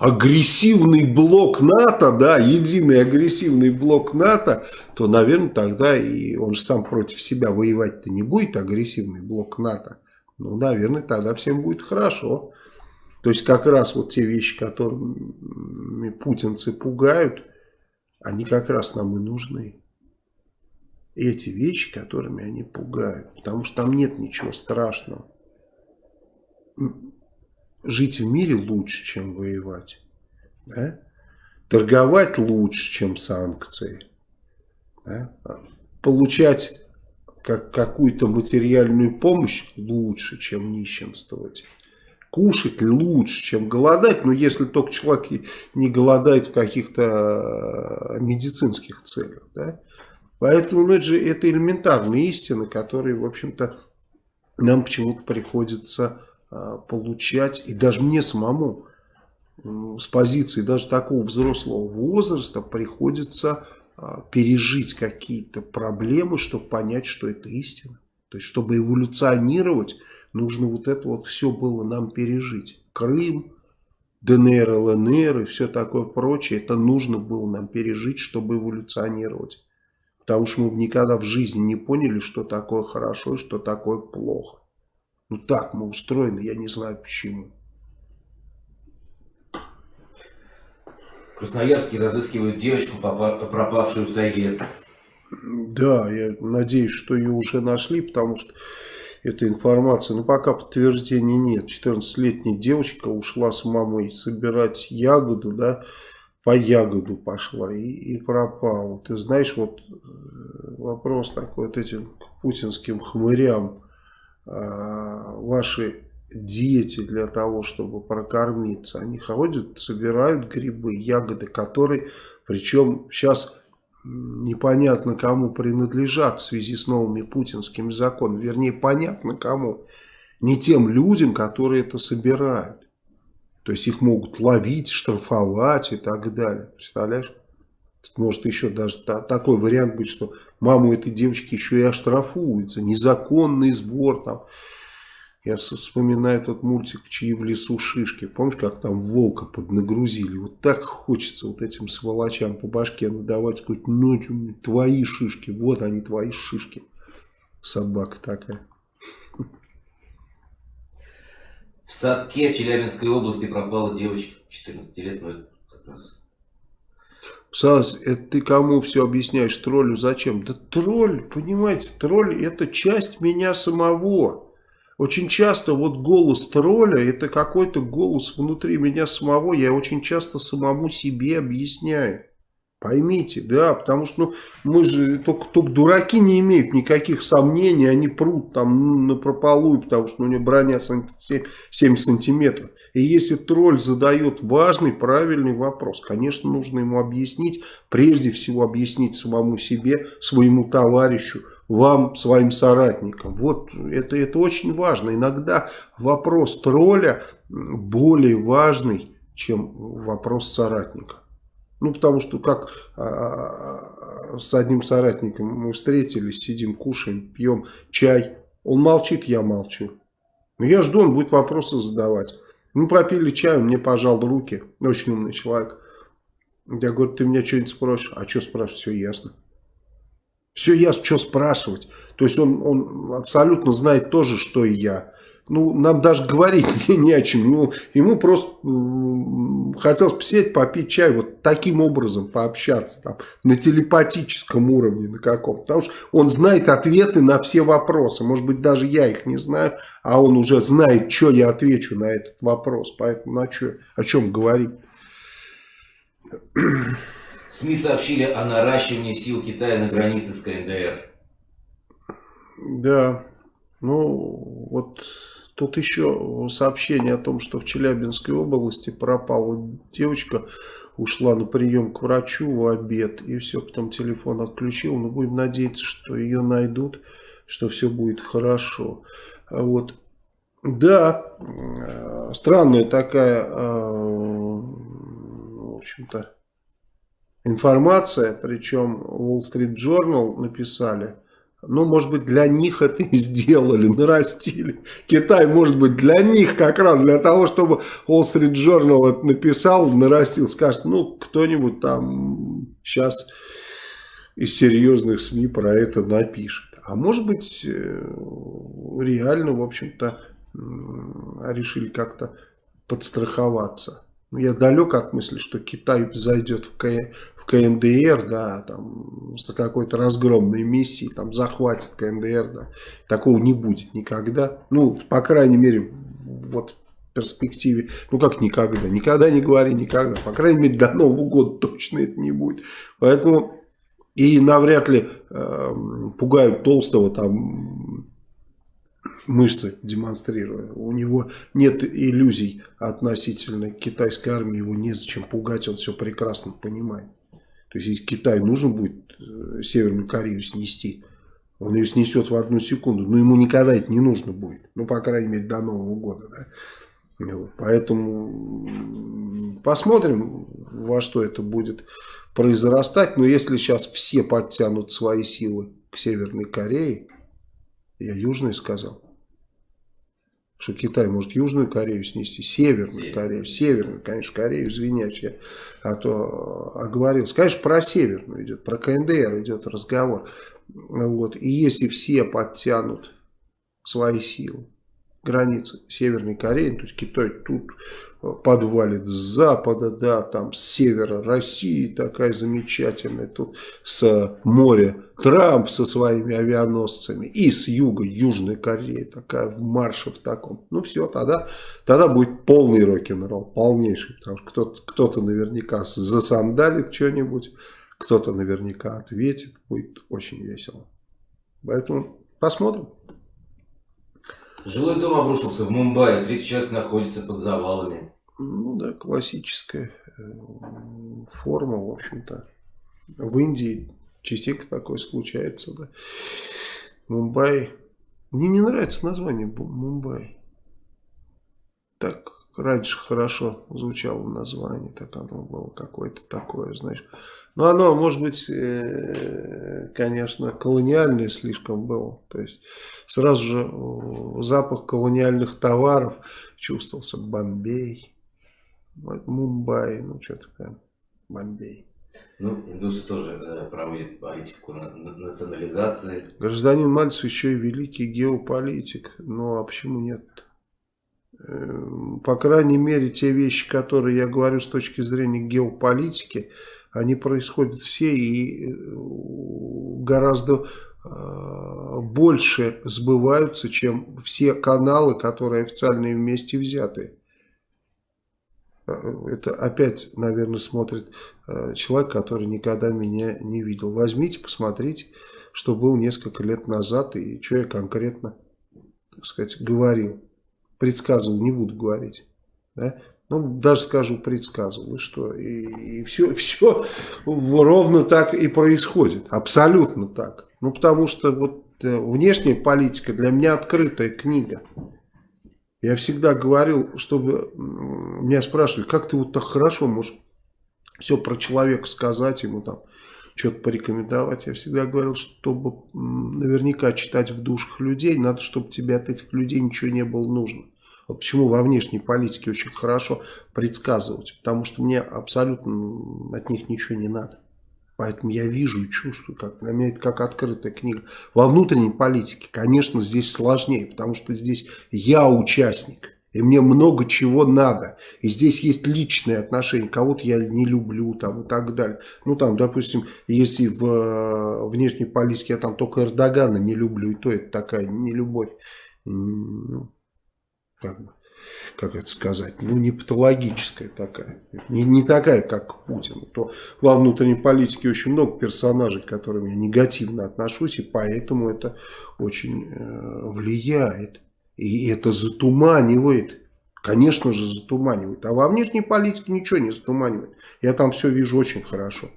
агрессивный блок НАТО, да, единый агрессивный блок НАТО, то, наверное, тогда и он же сам против себя воевать-то не будет, агрессивный блок НАТО. Ну, наверное, тогда всем будет хорошо. То есть, как раз вот те вещи, которыми путинцы пугают, они как раз нам и нужны. Эти вещи, которыми они пугают. Потому что там нет ничего страшного жить в мире лучше, чем воевать. Да? Торговать лучше, чем санкции. Да? Получать как какую-то материальную помощь лучше, чем нищенствовать. Кушать лучше, чем голодать, но если только человек не голодает в каких-то э, медицинских целях. Да? Поэтому ну, это же это элементарные истины, которые, в общем-то, нам почему-то приходится а, получать, и даже мне самому с позиции даже такого взрослого возраста приходится а, пережить какие-то проблемы, чтобы понять, что это истина. То есть, чтобы эволюционировать, нужно вот это вот все было нам пережить. Крым, ДНР, ЛНР и все такое прочее, это нужно было нам пережить, чтобы эволюционировать. Потому что мы никогда в жизни не поняли, что такое хорошо и что такое плохо. Ну так мы устроены, я не знаю почему. Красноярские разыскивают девочку, пропавшую в тайге. Да, я надеюсь, что ее уже нашли, потому что эта информация, ну пока подтверждения нет. 14-летняя девочка ушла с мамой собирать ягоду, да, по ягоду пошла и, и пропала. Ты знаешь, вот э, вопрос такой вот этим путинским хмырям Э, ваши дети для того, чтобы прокормиться, они ходят, собирают грибы, ягоды, которые, причем сейчас непонятно кому принадлежат в связи с новыми путинскими законами, вернее понятно кому, не тем людям, которые это собирают. То есть их могут ловить, штрафовать и так далее. Представляешь? Может еще даже такой вариант быть, что маму этой девочки еще и оштрафуется. Незаконный сбор там. Я вспоминаю тот мультик «Чьи в лесу шишки». Помнишь, как там волка поднагрузили? Вот так хочется вот этим сволочам по башке надавать, сказать, ну, твои шишки, вот они, твои шишки. Собака такая. В Садке Челябинской области пропала девочка 14 лет, но это как раз... Сас, это ты кому все объясняешь? Троллю зачем? Да тролль, понимаете, тролль это часть меня самого. Очень часто вот голос тролля это какой-то голос внутри меня самого. Я очень часто самому себе объясняю. Поймите, да, потому что ну, мы же, только, только дураки не имеют никаких сомнений, они прут там на прополую, потому что у него броня 7, 7 сантиметров. И если тролль задает важный, правильный вопрос, конечно, нужно ему объяснить, прежде всего объяснить самому себе, своему товарищу, вам, своим соратникам. Вот это, это очень важно. Иногда вопрос тролля более важный, чем вопрос соратника. Ну, потому что как а, а, с одним соратником мы встретились, сидим, кушаем, пьем чай. Он молчит, я молчу. Но я жду, он будет вопросы задавать. Мы попили чай, он мне пожал руки. Очень умный человек. Я говорю, ты меня что-нибудь спросишь? А что спрашивать? Все ясно. Все ясно, что спрашивать. То есть он, он абсолютно знает то же, что и я ну, нам даже говорить не, не о чем. Ну, ему просто э, хотелось посидеть, попить чай, вот таким образом пообщаться, там, на телепатическом уровне на каком. Потому что он знает ответы на все вопросы. Может быть, даже я их не знаю, а он уже знает, что я отвечу на этот вопрос. Поэтому на что, о чем говорить? СМИ сообщили о наращивании сил Китая на границе с КНДР. Да, ну вот Тут еще сообщение о том, что в Челябинской области пропала девочка, ушла на прием к врачу в обед, и все, потом телефон отключил. Но будем надеяться, что ее найдут, что все будет хорошо. Вот. Да, э, странная такая, э, в общем-то, информация, причем Wall Street Journal написали – ну, может быть, для них это и сделали, нарастили. Китай, может быть, для них как раз, для того, чтобы Wall Street Journal это написал, нарастил, скажет, ну, кто-нибудь там сейчас из серьезных СМИ про это напишет. А может быть, э, реально, в общем-то, решили как-то подстраховаться. Я далек от мысли, что Китай зайдет в, К... КНДР, да, там, с какой-то разгромной миссией, там, захватит КНДР, да. Такого не будет никогда. Ну, по крайней мере, вот в перспективе, ну, как никогда. Никогда не говори никогда. По крайней мере, до Нового года точно это не будет. Поэтому и навряд ли э, пугают Толстого там мышцы демонстрируя. У него нет иллюзий относительно китайской армии, его незачем пугать, он все прекрасно понимает. То есть, если Китай нужно будет э, Северную Корею снести, он ее снесет в одну секунду, но ему никогда это не нужно будет. Ну, по крайней мере, до Нового года. Да? Поэтому посмотрим, во что это будет произрастать. Но если сейчас все подтянут свои силы к Северной Корее, я Южной сказал, что Китай может Южную Корею снести, Северную Север. Корею, Северную, конечно, Корею, извиняюсь, я а то оговорился. Конечно, про Северную идет, про КНДР идет разговор. Вот. И если все подтянут свои силы, границы Северной Кореи, то есть Китай тут подвалит с запада, да, там с севера России такая замечательная, тут с моря Трамп со своими авианосцами и с юга Южной Кореи такая в марше в таком. Ну все, тогда, тогда будет полный рок-н-ролл, полнейший, потому что кто-то кто, -то, наверняка засандалит что-нибудь, кто-то наверняка ответит, будет очень весело. Поэтому посмотрим. Жилой дом обрушился в Мумбаи, 30 человек находится под завалами. Ну да, классическая э, форма, в общем-то. В Индии частенько такое случается, да. Мумбай. Мне не нравится название Мумбай. Так раньше хорошо звучало название, так оно было какое-то такое, знаешь. Но оно, может быть, э, конечно, колониальное слишком было. То есть сразу же э, запах колониальных товаров чувствовался. Бомбей, Мумбай, ну что такое, Бомбей. Ну, индусы тоже э, проводят политику национализации. Гражданин Мальцев еще и великий геополитик. Ну, а почему нет? по крайней мере, те вещи, которые я говорю с точки зрения геополитики, они происходят все и гораздо больше сбываются, чем все каналы, которые официальные вместе взяты. Это опять, наверное, смотрит человек, который никогда меня не видел. Возьмите, посмотрите что был несколько лет назад и что я конкретно, так сказать, говорил. Предсказывал, не буду говорить. Да? Ну, даже скажу, предсказывал. И что? И, и все, все ровно так и происходит. Абсолютно так. Ну, потому что вот э, внешняя политика для меня открытая книга. Я всегда говорил, чтобы меня спрашивали, как ты вот так хорошо можешь все про человека сказать ему там что-то порекомендовать. Я всегда говорил, чтобы наверняка читать в душах людей, надо, чтобы тебе от этих людей ничего не было нужно. Почему во внешней политике очень хорошо предсказывать. Потому что мне абсолютно от них ничего не надо. Поэтому я вижу и чувствую, как для меня это как открытая книга. Во внутренней политике, конечно, здесь сложнее, потому что здесь я участник. И мне много чего надо. И здесь есть личные отношения. Кого-то я не люблю там, и так далее. Ну там, допустим, если в э, внешней политике я там только Эрдогана не люблю, и то это такая нелюбовь. Как, бы, как это сказать? Ну, не патологическая такая. Не, не такая, как Путин. То во внутренней политике очень много персонажей, к которым я негативно отношусь. И поэтому это очень э, влияет. И это затуманивает. Конечно же затуманивает. А во внешней политике ничего не затуманивает. Я там все вижу очень хорошо.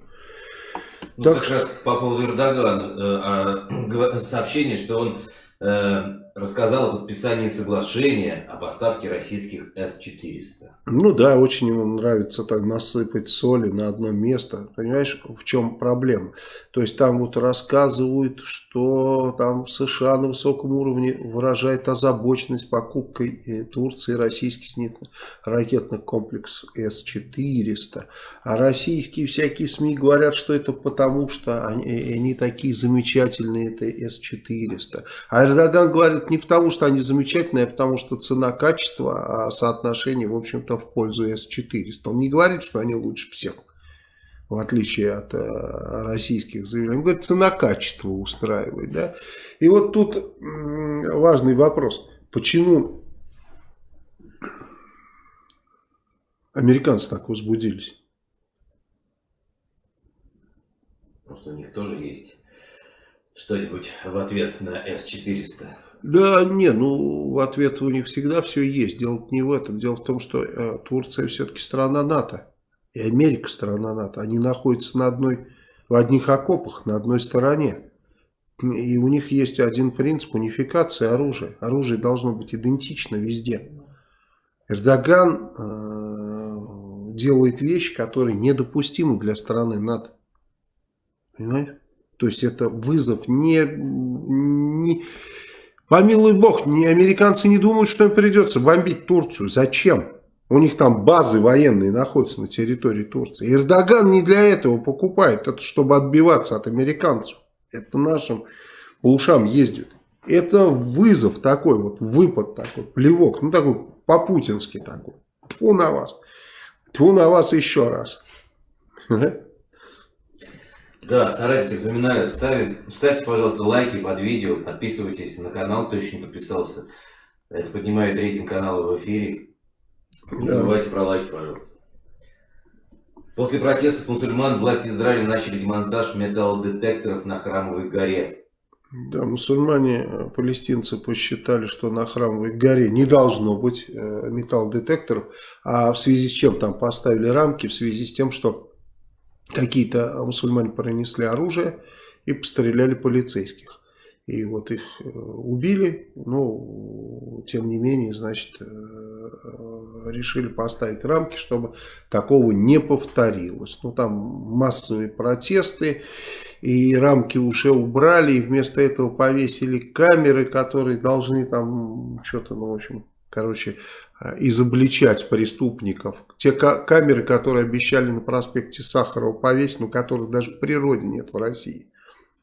Ну, так как что... раз по поводу Эрдогана. Э, сообщение, что он э, рассказал о подписании соглашения о поставке российских С-400. Ну да, очень ему нравится так насыпать соли на одно место. Понимаешь, в чем проблема? То есть там вот рассказывают, что там США на высоком уровне выражает озабоченность покупкой Турции российских ракетных комплексов С-400. А российские всякие СМИ говорят, что это потому, что они, они такие замечательные, это С-400. А Эрдоган говорит, это не потому, что они замечательные, а потому что цена-качество, а соотношение, в общем-то, в пользу S400. Он не говорит, что они лучше всех, в отличие от э, российских заявлений. Он говорит, цена-качество устраивает. Да? И вот тут важный вопрос. Почему американцы так возбудились? Просто у них тоже есть что-нибудь в ответ на S-400. Да, не, ну в ответ у них всегда все есть. Дело не в этом. Дело в том, что э, Турция все-таки страна НАТО. И Америка страна НАТО. Они находятся на одной, в одних окопах, на одной стороне. И у них есть один принцип унификации оружия. Оружие должно быть идентично везде. Эрдоган э, делает вещи, которые недопустимы для страны НАТО. Понимаете? То есть это вызов не, не Помилуй бог, не, американцы не думают, что им придется бомбить Турцию. Зачем? У них там базы военные находятся на территории Турции. Эрдоган не для этого покупает. Это чтобы отбиваться от американцев. Это нашим по ушам ездит. Это вызов такой, вот выпад такой, плевок. Ну такой по-путински такой. Тьфу на вас. Тьфу на вас еще раз. Да, соратники, напоминаю, ставь, ставьте, пожалуйста, лайки под видео, подписывайтесь на канал, кто еще не подписался. Это поднимает рейтинг канала в эфире. Не да. забывайте про лайки, пожалуйста. После протестов мусульман власти Израиля начали демонтаж металлодетекторов на Храмовой горе. Да, мусульмане, э, палестинцы посчитали, что на Храмовой горе не должно быть э, металлодетекторов, а в связи с чем там поставили рамки, в связи с тем, что какие-то мусульмане пронесли оружие и постреляли полицейских. И вот их э, убили, но тем не менее, значит, э, решили поставить рамки, чтобы такого не повторилось. Ну, там массовые протесты, и рамки уже убрали, и вместо этого повесили камеры, которые должны там что-то, ну, в общем, короче, Э, изобличать преступников. Те камеры, которые обещали на проспекте Сахарова повесить, но которых даже в природе нет в России.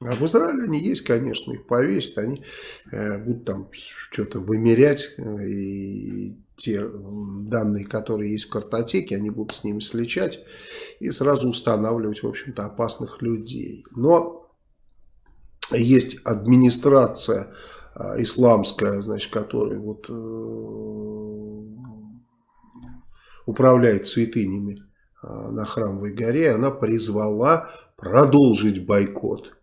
А в Израиле они есть, конечно, их повесят, они э, будут там что-то вымерять э, и те данные, которые есть в картотеке, они будут с ними сличать и сразу устанавливать, в общем-то, опасных людей. Но есть администрация исламская, значит, которая вот э, управляет святынями а, на Храмовой горе, она призвала продолжить бойкот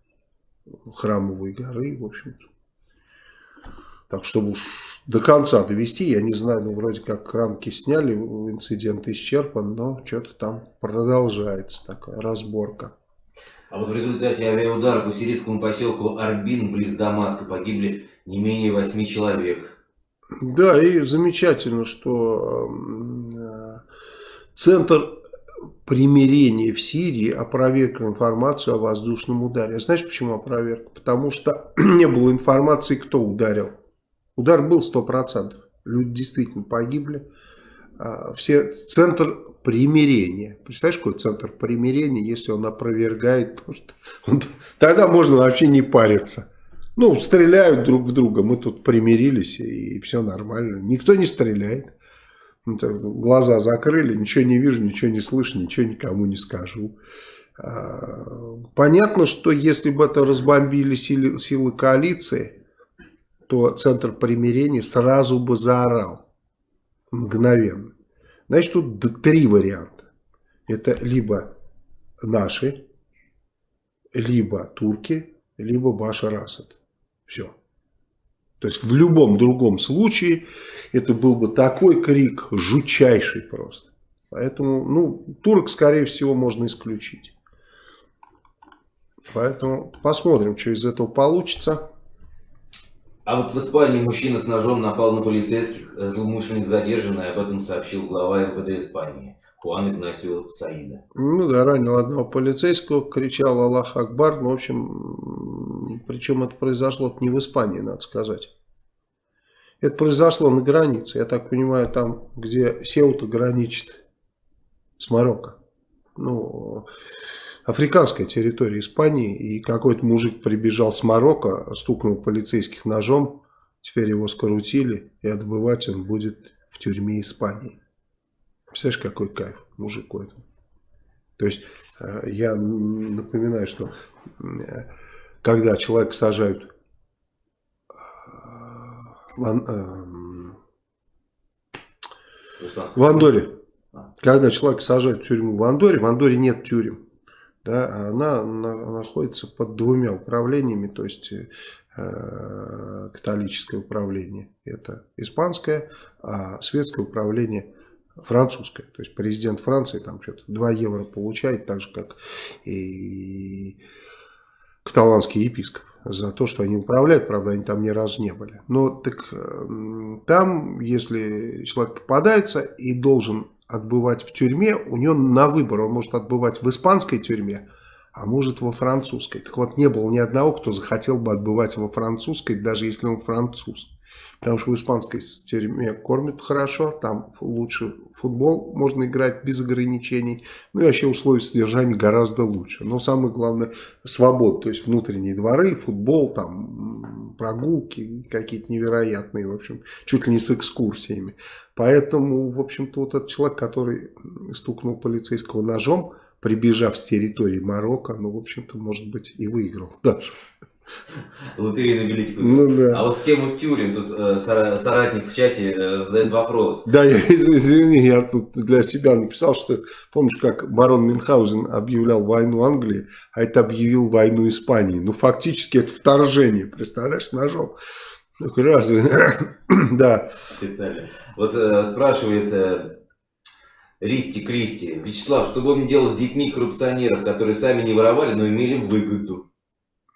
Храмовой горы, в общем-то. Так, чтобы уж до конца довести, я не знаю, ну, вроде как рамки сняли, инцидент исчерпан, но что-то там продолжается такая разборка. А вот в результате авиаудара по сирийскому поселку Арбин близ Дамаска погибли не менее восьми человек. Да, и замечательно, что э, Центр примирения в Сирии опроверг информацию о воздушном ударе. А знаешь, почему опроверг? Потому что не было информации, кто ударил. Удар был 100%. Люди действительно погибли. А, все, центр примирения. Представляешь, какой центр примирения, если он опровергает то, что... Тогда можно вообще не париться. Ну, стреляют друг в друга, мы тут примирились, и все нормально. Никто не стреляет. Глаза закрыли, ничего не вижу, ничего не слышу, ничего никому не скажу. А, понятно, что если бы это разбомбили силы, силы коалиции, то Центр примирения сразу бы заорал. Мгновенно. Значит, тут три варианта. Это либо наши, либо турки, либо Башар Асад. Все. То есть в любом другом случае это был бы такой крик, жутчайший просто. Поэтому, ну, турок, скорее всего, можно исключить. Поэтому посмотрим, что из этого получится. А вот в Испании мужчина с ножом напал на полицейских, злоумышленник задержан, и об этом сообщил глава МВД Испании Хуан Игнасио Саида. Ну да, ранил одного полицейского, кричал Аллах Акбар, ну, в общем, причем это произошло не в Испании, надо сказать. Это произошло на границе, я так понимаю, там, где Сеута граничит с Марокко. Ну, африканская территория Испании, и какой-то мужик прибежал с Марокко, стукнул полицейских ножом, теперь его скрутили, и отбывать он будет в тюрьме Испании. Представляешь, какой кайф мужику этому. То есть, э, я напоминаю, что э, когда человека сажают э, в, в Андоре, когда человека сажают в тюрьму в Андоре, в Андоре нет тюрем да, она, находится под двумя управлениями, то есть католическое управление это испанское, а светское управление французское. То есть президент Франции там что-то 2 евро получает, так же как и каталанский епископ за то, что они управляют, правда, они там ни разу не были. Но так там, если человек попадается и должен отбывать в тюрьме, у него на выбор, он может отбывать в испанской тюрьме, а может во французской. Так вот, не было ни одного, кто захотел бы отбывать во французской, даже если он француз. Потому что в испанской тюрьме кормят хорошо, там лучше футбол можно играть без ограничений. Ну и вообще условия содержания гораздо лучше. Но самое главное свобода, то есть внутренние дворы, футбол, там прогулки какие-то невероятные, в общем, чуть ли не с экскурсиями. Поэтому, в общем-то, вот этот человек, который стукнул полицейского ножом, прибежав с территории Марокко, ну, в общем-то, может быть, и выиграл даже. Лотерейную билетику. Ну, да. А вот в тему тюрем тут э, соратник в чате э, задает вопрос. Да, я извини, я тут для себя написал, что помнишь, как барон Мюнхгаузен объявлял войну Англии, а это объявил войну Испании. Ну, фактически это вторжение, представляешь, с ножом. Ну, разве? да. Специально. Вот э, спрашивает э, Ристи Кристи. Вячеслав, что будем делать с детьми коррупционеров, которые сами не воровали, но имели выгоду?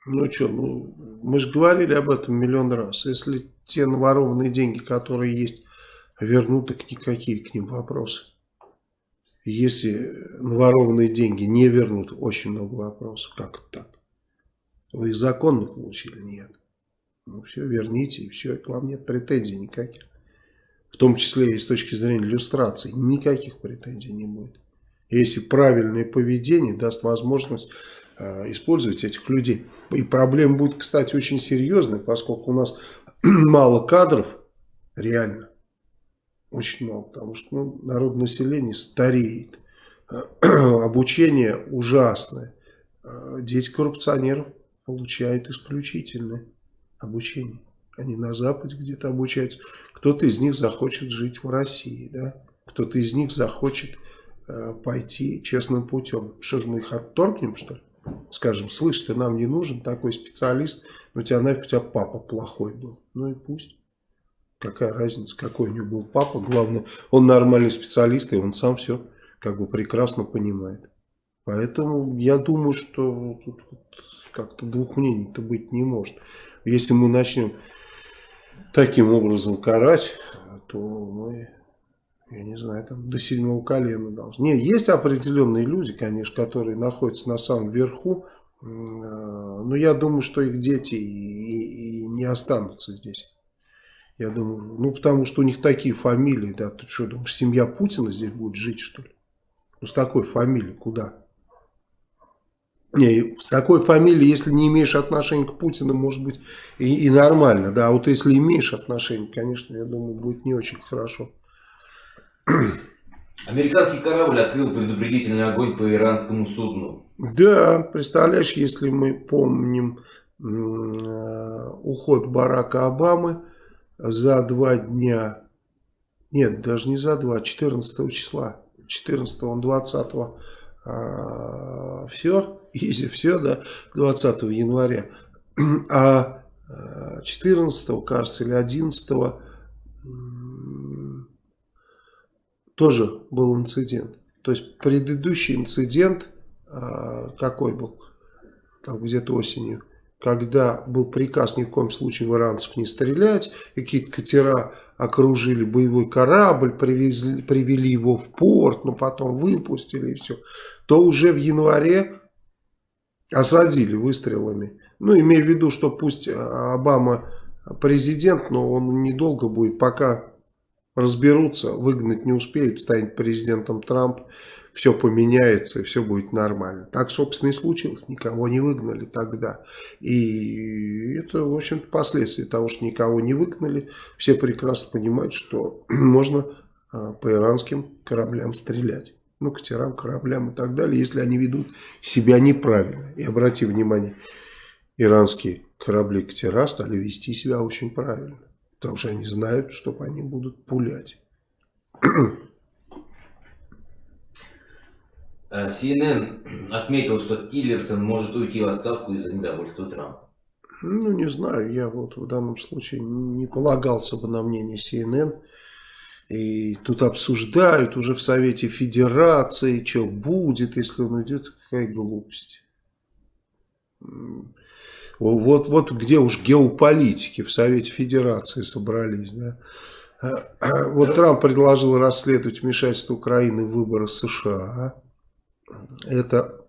Ну что, ну, мы же говорили об этом миллион раз. Если те наворованные деньги, которые есть, вернут, так никакие к ним вопросы. Если наворованные деньги не вернут, очень много вопросов. Как это так? Вы их законно получили? Нет. Ну все, верните, и все, к вам нет претензий никаких. В том числе и с точки зрения иллюстрации. Никаких претензий не будет. Если правильное поведение даст возможность использовать этих людей. И проблема будет, кстати, очень серьезной, поскольку у нас мало кадров, реально. Очень мало, потому что ну, народ населения стареет. Обучение ужасное. Дети коррупционеров получают исключительное обучение. Они на Западе где-то обучаются. Кто-то из них захочет жить в России, да? Кто-то из них захочет э, пойти честным путем. Что же мы их отторгнем, что ли? Скажем, слышь, ты нам не нужен такой специалист, но у тебя нафиг у тебя папа плохой был. Ну и пусть. Какая разница, какой у него был папа. Главное, он нормальный специалист, и он сам все как бы прекрасно понимает. Поэтому я думаю, что тут как-то двух мнений-то быть не может. Если мы начнем таким образом карать, то мы, я не знаю, там до седьмого колена должны. Нет, есть определенные люди, конечно, которые находятся на самом верху, э, но я думаю, что их дети и, и не останутся здесь. Я думаю, ну потому что у них такие фамилии, да, ты что, думаешь, семья Путина здесь будет жить, что ли? Ну с такой фамилией куда? Не, с такой фамилией, если не имеешь отношения к Путину, может быть и, и нормально, да. А вот если имеешь отношение, конечно, я думаю, будет не очень хорошо. Американский корабль открыл предупредительный огонь по иранскому судну. Да, представляешь, если мы помним э, уход Барака Обамы за два дня, нет, даже не за два, 14 числа, 14 он 20 а, все, если все, да, 20 января. А 14, а, кажется, или 11 тоже был инцидент. То есть предыдущий инцидент а, какой был? Там где-то осенью. Когда был приказ ни в коем случае в иранцев не стрелять, какие-то катера окружили боевой корабль, привезли, привели его в порт, но потом выпустили и все, то уже в январе осадили выстрелами. Ну, имея в виду, что пусть Обама президент, но он недолго будет, пока разберутся, выгнать не успеют, станет президентом Трамп все поменяется и все будет нормально. Так, собственно, и случилось. Никого не выгнали тогда. И это, в общем-то, последствия того, что никого не выгнали. Все прекрасно понимают, что можно а, по иранским кораблям стрелять. Ну, катерам, кораблям и так далее, если они ведут себя неправильно. И обрати внимание, иранские корабли катера стали вести себя очень правильно. Потому что они знают, что по ним будут пулять. Э, CNN отметил, что Тиллерсон может уйти в отставку из-за недовольства Трампа. Ну, не знаю, я вот в данном случае не полагался бы на мнение CNN. И тут обсуждают уже в Совете Федерации, что будет, если он уйдет. Какая глупость. Вот, вот где уж геополитики в Совете Федерации собрались. Да? Вот Трамп предложил расследовать вмешательство Украины в выборы США. Это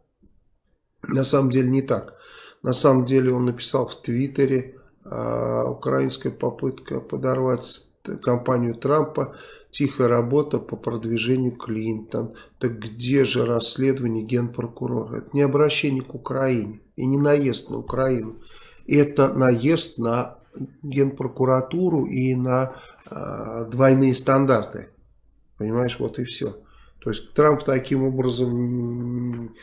на самом деле не так. На самом деле он написал в Твиттере, э, украинская попытка подорвать кампанию Трампа, тихая работа по продвижению Клинтон. Так где же расследование генпрокурора? Это не обращение к Украине и не наезд на Украину. Это наезд на генпрокуратуру и на э, двойные стандарты. Понимаешь, вот и все. То есть Трамп таким образом...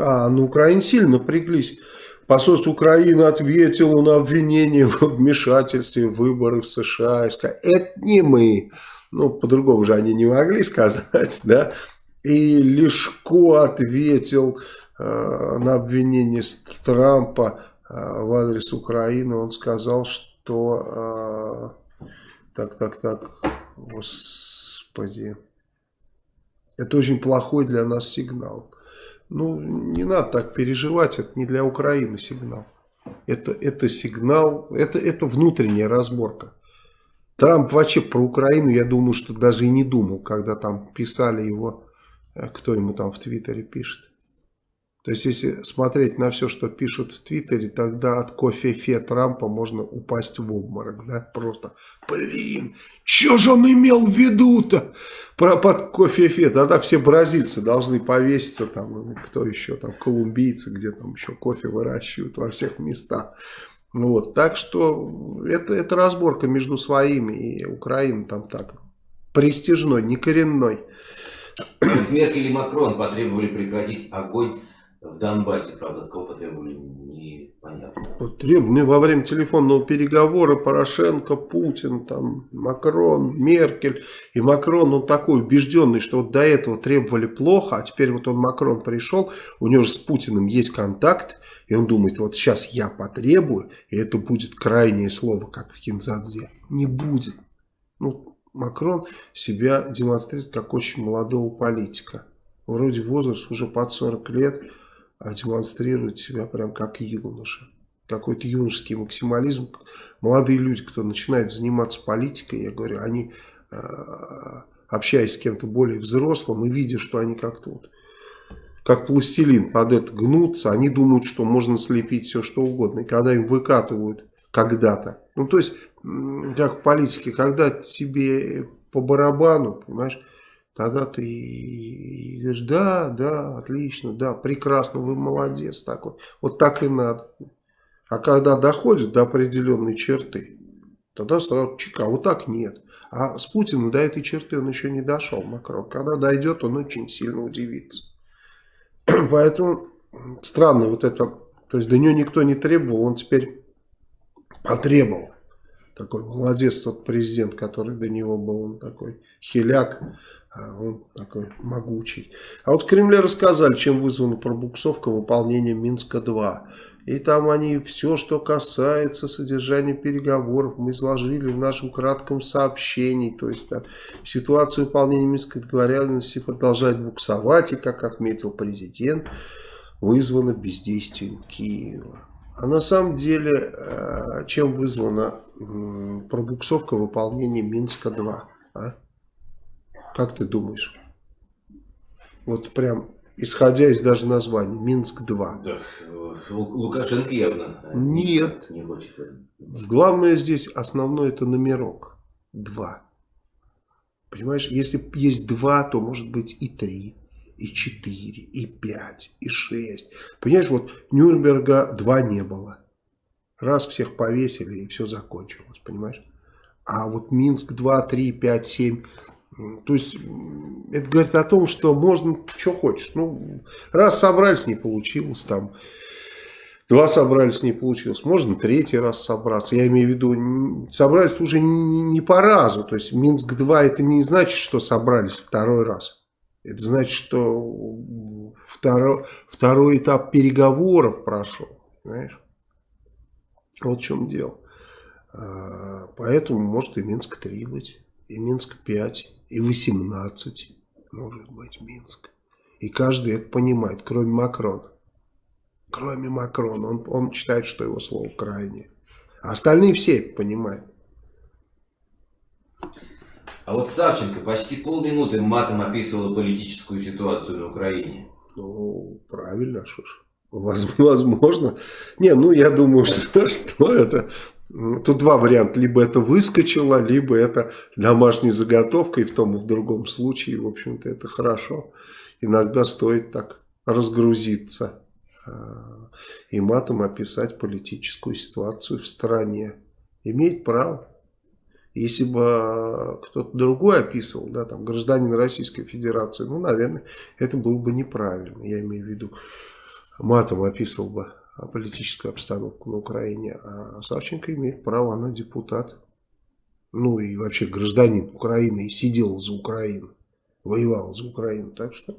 А, на Украине сильно напряглись. Посольство Украины ответило на обвинение в вмешательстве в выборы в США. Это не мы. Ну, по-другому же они не могли сказать, да. И Лешко ответил э, на обвинение Трампа э, в адрес Украины. Он сказал, что... Э, так, так, так, господи... Это очень плохой для нас сигнал. Ну, не надо так переживать, это не для Украины сигнал. Это, это сигнал, это, это внутренняя разборка. Трамп вообще про Украину, я думаю, что даже и не думал, когда там писали его, э, кто ему там в Твиттере пишет. То есть, если смотреть на все, что пишут в Твиттере, тогда от кофе-фе Трампа можно упасть в обморок. Да? Просто, блин, что же он имел в виду-то? Про под кофе-фе. Тогда все бразильцы должны повеситься, там, кто еще, там, колумбийцы, где там еще кофе выращивают во всех местах. Вот. Так что это, это разборка между своими и Украиной там так престижной, не коренной. Меркель и Макрон потребовали прекратить огонь в Донбассе, правда, кого потребовали, непонятно. Потребовали во время телефонного переговора Порошенко, Путин, там, Макрон, Меркель. И Макрон, он такой убежденный, что вот до этого требовали плохо, а теперь вот он, Макрон, пришел, у него же с Путиным есть контакт, он думает, вот сейчас я потребую, и это будет крайнее слово, как в Кинзадзе. Не будет. Ну, Макрон себя демонстрирует как очень молодого политика. Вроде возраст уже под 40 лет, а демонстрирует себя прям как юноша. Какой-то юношеский максимализм. Молодые люди, кто начинает заниматься политикой, я говорю, они, а, общаясь с кем-то более взрослым и видя, что они как-то вот, как пластилин под это гнутся, они думают, что можно слепить все что угодно. И когда им выкатывают когда-то, ну то есть, как в политике, когда тебе по барабану, понимаешь, Тогда ты говоришь, да, да, отлично, да, прекрасно, вы молодец такой. Вот так и надо. А когда доходит до определенной черты, тогда сразу чека, вот так нет. А с Путиным до этой черты он еще не дошел, Макрон. Когда дойдет, он очень сильно удивится. Поэтому странно вот это, то есть до него никто не требовал, он теперь потребовал. Такой молодец тот президент, который до него был, он такой хиляк. А он такой могучий. А вот в Кремле рассказали, чем вызвана пробуксовка выполнения Минска-2. И там они все, что касается содержания переговоров, мы изложили в нашем кратком сообщении. То есть там ситуация выполнения Минской договоренности продолжает буксовать, и, как отметил президент, вызвана бездействием Киева. А на самом деле, э, чем вызвана пробуксовка выполнения Минска-2? А? Как ты думаешь? Вот прям, исходя из даже названия, Минск-2. Да, Лукашенко явно. Нет. Не хочет. Главное здесь, основной это номерок. Два. Понимаешь, если есть два, то может быть и три, и четыре, и пять, и шесть. Понимаешь, вот Нюрнберга два не было. Раз всех повесили, и все закончилось, понимаешь? А вот Минск 2, 3, 5, 7 то есть, это говорит о том, что можно, что хочешь. Ну, раз собрались, не получилось там. Два собрались, не получилось. Можно третий раз собраться. Я имею в виду, собрались уже не по разу. То есть, Минск-2 это не значит, что собрались второй раз. Это значит, что второй, второй этап переговоров прошел. Понимаешь? Вот в чем дело. А, поэтому может и Минск-3 быть, и Минск-5 и 18 может быть Минск. И каждый это понимает, кроме Макрона. Кроме Макрона. Он, он считает, что его слово крайнее. А остальные все это понимают. А вот Савченко почти полминуты матом описывала политическую ситуацию на Украине. Ну, правильно, что ж. Возможно. Не, ну я думаю, что, что это Тут два варианта. Либо это выскочило, либо это домашняя заготовка. И в том и в другом случае, в общем-то, это хорошо. Иногда стоит так разгрузиться а, и матом описать политическую ситуацию в стране. Имеет право. Если бы кто-то другой описывал, да, там, гражданин Российской Федерации, ну, наверное, это было бы неправильно. Я имею в виду, матом описывал бы политическую обстановку на Украине. А Савченко имеет право, она депутат. Ну и вообще гражданин Украины и сидел за Украину. Воевал за Украину. Так что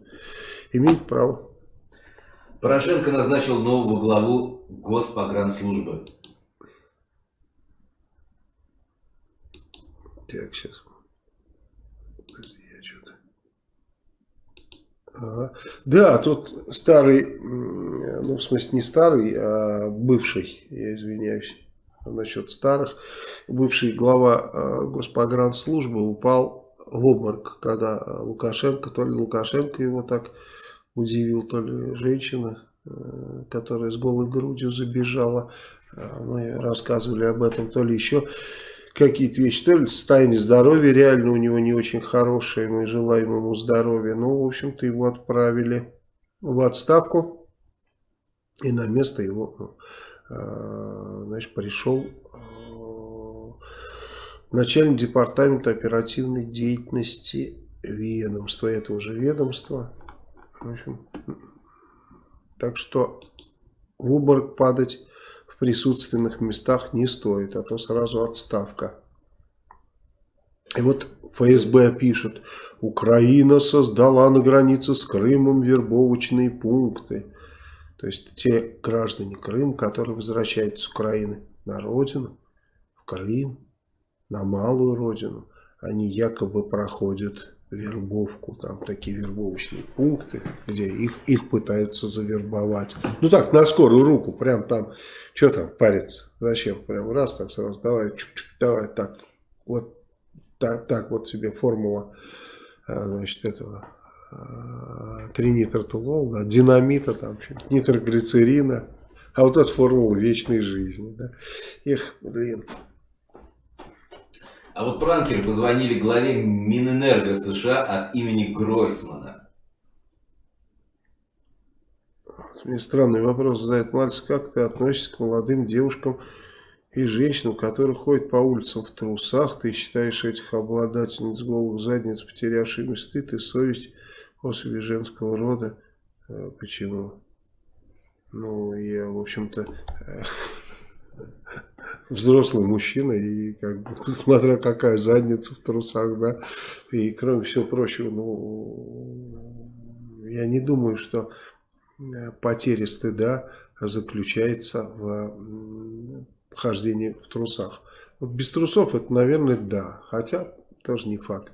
имеет право. Порошенко назначил нового главу Госпогранслужбы. Так, сейчас. Да, тут старый, ну в смысле не старый, а бывший, я извиняюсь насчет старых, бывший глава э, Госпогранслужбы упал в обморок, когда Лукашенко, то ли Лукашенко его так удивил, то ли женщина, э, которая с голой грудью забежала, э, мы рассказывали об этом, то ли еще какие-то вещи. То ли состояние здоровья реально у него не очень хорошее, мы желаем ему здоровья. Ну, в общем-то, его отправили в отставку. И на место его, э, значит, пришел начальник департамента оперативной деятельности ведомства, этого же ведомства. В общем, так что в обморок падать в присутственных местах не стоит, а то сразу отставка. И вот ФСБ пишет, Украина создала на границе с Крымом вербовочные пункты. То есть те граждане Крыма, которые возвращаются с Украины на родину, в Крым, на малую родину, они якобы проходят вербовку, там такие вербовочные пункты, где их, их пытаются завербовать. Ну так, на скорую руку, прям там, что там париться, зачем, прям раз там сразу, давай, чук -чук, давай, так, вот так, так вот себе формула, а, значит, этого а, тринитротулол, да, динамита, там, нитроглицерина, а вот эта формула вечной жизни, да. Эх, блин. А вот пранкеры позвонили главе Минэнерго США от имени Гройсмана. Мне странный вопрос задает мальчик. Как ты относишься к молодым девушкам и женщинам, которые ходят по улицам в трусах? Ты считаешь этих обладательниц голых задниц, потерявшими стыд и совесть после женского рода? Э, почему? Ну, я, в общем-то... Взрослый мужчина, и как бы, смотря какая задница в трусах, да, и кроме всего прочего, ну, я не думаю, что э, потеря стыда заключается в хождении в трусах. Без трусов это, наверное, да, хотя тоже не факт.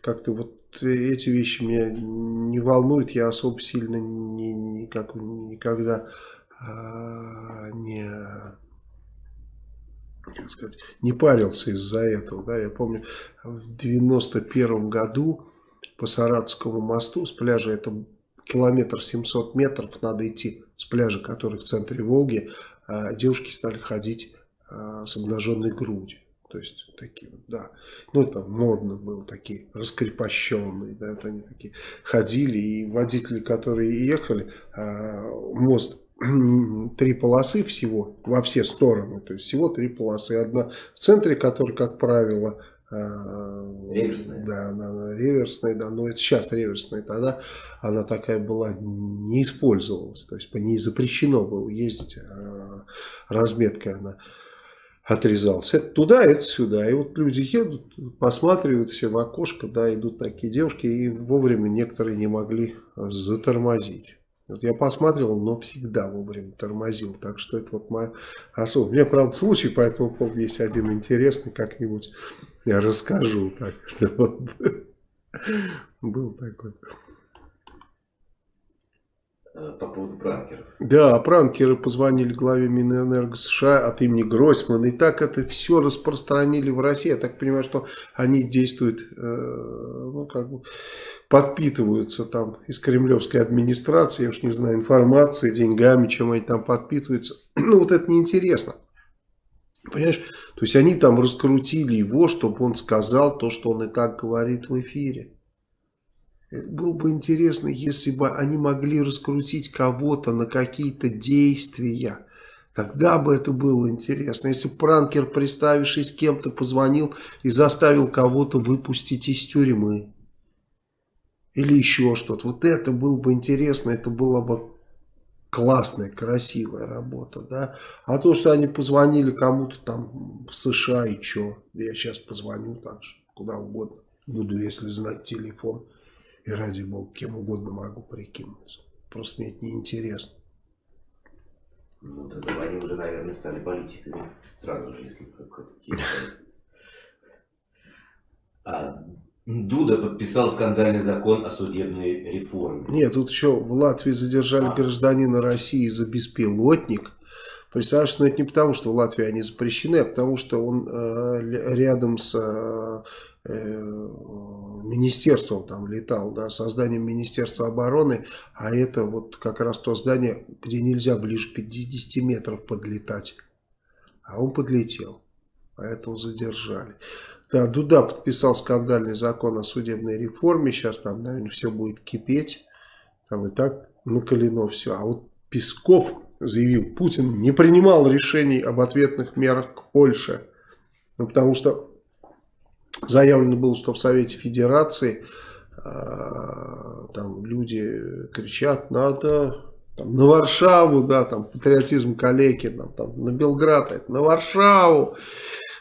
Как-то вот эти вещи меня не волнуют, я особо сильно не, никак, никогда а, не как сказать, не парился из-за этого. Да? Я помню, в 91 году по Саратовскому мосту с пляжа, это километр 700 метров надо идти с пляжа, который в центре Волги, а девушки стали ходить а, с обнаженной грудью. То есть такие вот, да. Ну, это модно было, такие раскрепощенные, да, это они такие ходили, и водители, которые ехали, а, мост три полосы всего во все стороны. То есть всего три полосы. Одна в центре, которая, как правило, а, реверсная. Да, она реверсная, да, но это сейчас реверсная. Тогда она такая была, не использовалась. То есть по ней запрещено было ездить, а разметкой она отрезалась. Это туда, это сюда. И вот люди едут, посматривают все в окошко, да, идут такие девушки, и вовремя некоторые не могли затормозить. Вот я посматривал, но всегда вовремя тормозил. Так что это вот моя особая. У меня, правда, случай по этому поводу есть один интересный. Как-нибудь я расскажу. Так, был такой. Э, по поводу пранкеров. Да, пранкеры позвонили главе Минэнерго США от имени Гройсмана. И так это все распространили в России. Я так понимаю, что они действуют, э, ну, как бы, подпитываются там из кремлевской администрации, я уж не знаю, информацией, деньгами, чем они там подпитываются. Ну, вот это неинтересно. Понимаешь? То есть они там раскрутили его, чтобы он сказал то, что он и так говорит в эфире. Было бы интересно, если бы они могли раскрутить кого-то на какие-то действия. Тогда бы это было интересно. Если пранкер, представившись кем-то, позвонил и заставил кого-то выпустить из тюрьмы. Или еще что-то. Вот это было бы интересно. Это была бы классная, красивая работа. Да? А то, что они позвонили кому-то там в США и что. Я сейчас позвоню так, куда угодно. Буду, если знать телефон. И ради бога, кем угодно могу прикинуться. Просто мне это неинтересно. Ну, тогда они уже, наверное, стали политиками сразу же, если как-то А Дуда подписал скандальный закон о судебной реформе. Нет, тут еще в Латвии задержали а. гражданина России за беспилотник. Представляешь, но это не потому, что в Латвии они запрещены, а потому что он э, рядом с Э, министерством там летал, да, созданием Министерства обороны, а это вот как раз то здание, где нельзя ближе 50 метров подлетать. А он подлетел, поэтому задержали. Да, Дуда подписал скандальный закон о судебной реформе, сейчас там, наверное, все будет кипеть, там и так накалено все. А вот Песков заявил, Путин не принимал решений об ответных мерах к Польше, ну, потому что заявлено было, что в Совете Федерации э, там люди кричат, надо там, на Варшаву, да, там патриотизм калеки, там, там, на Белград, на Варшаву.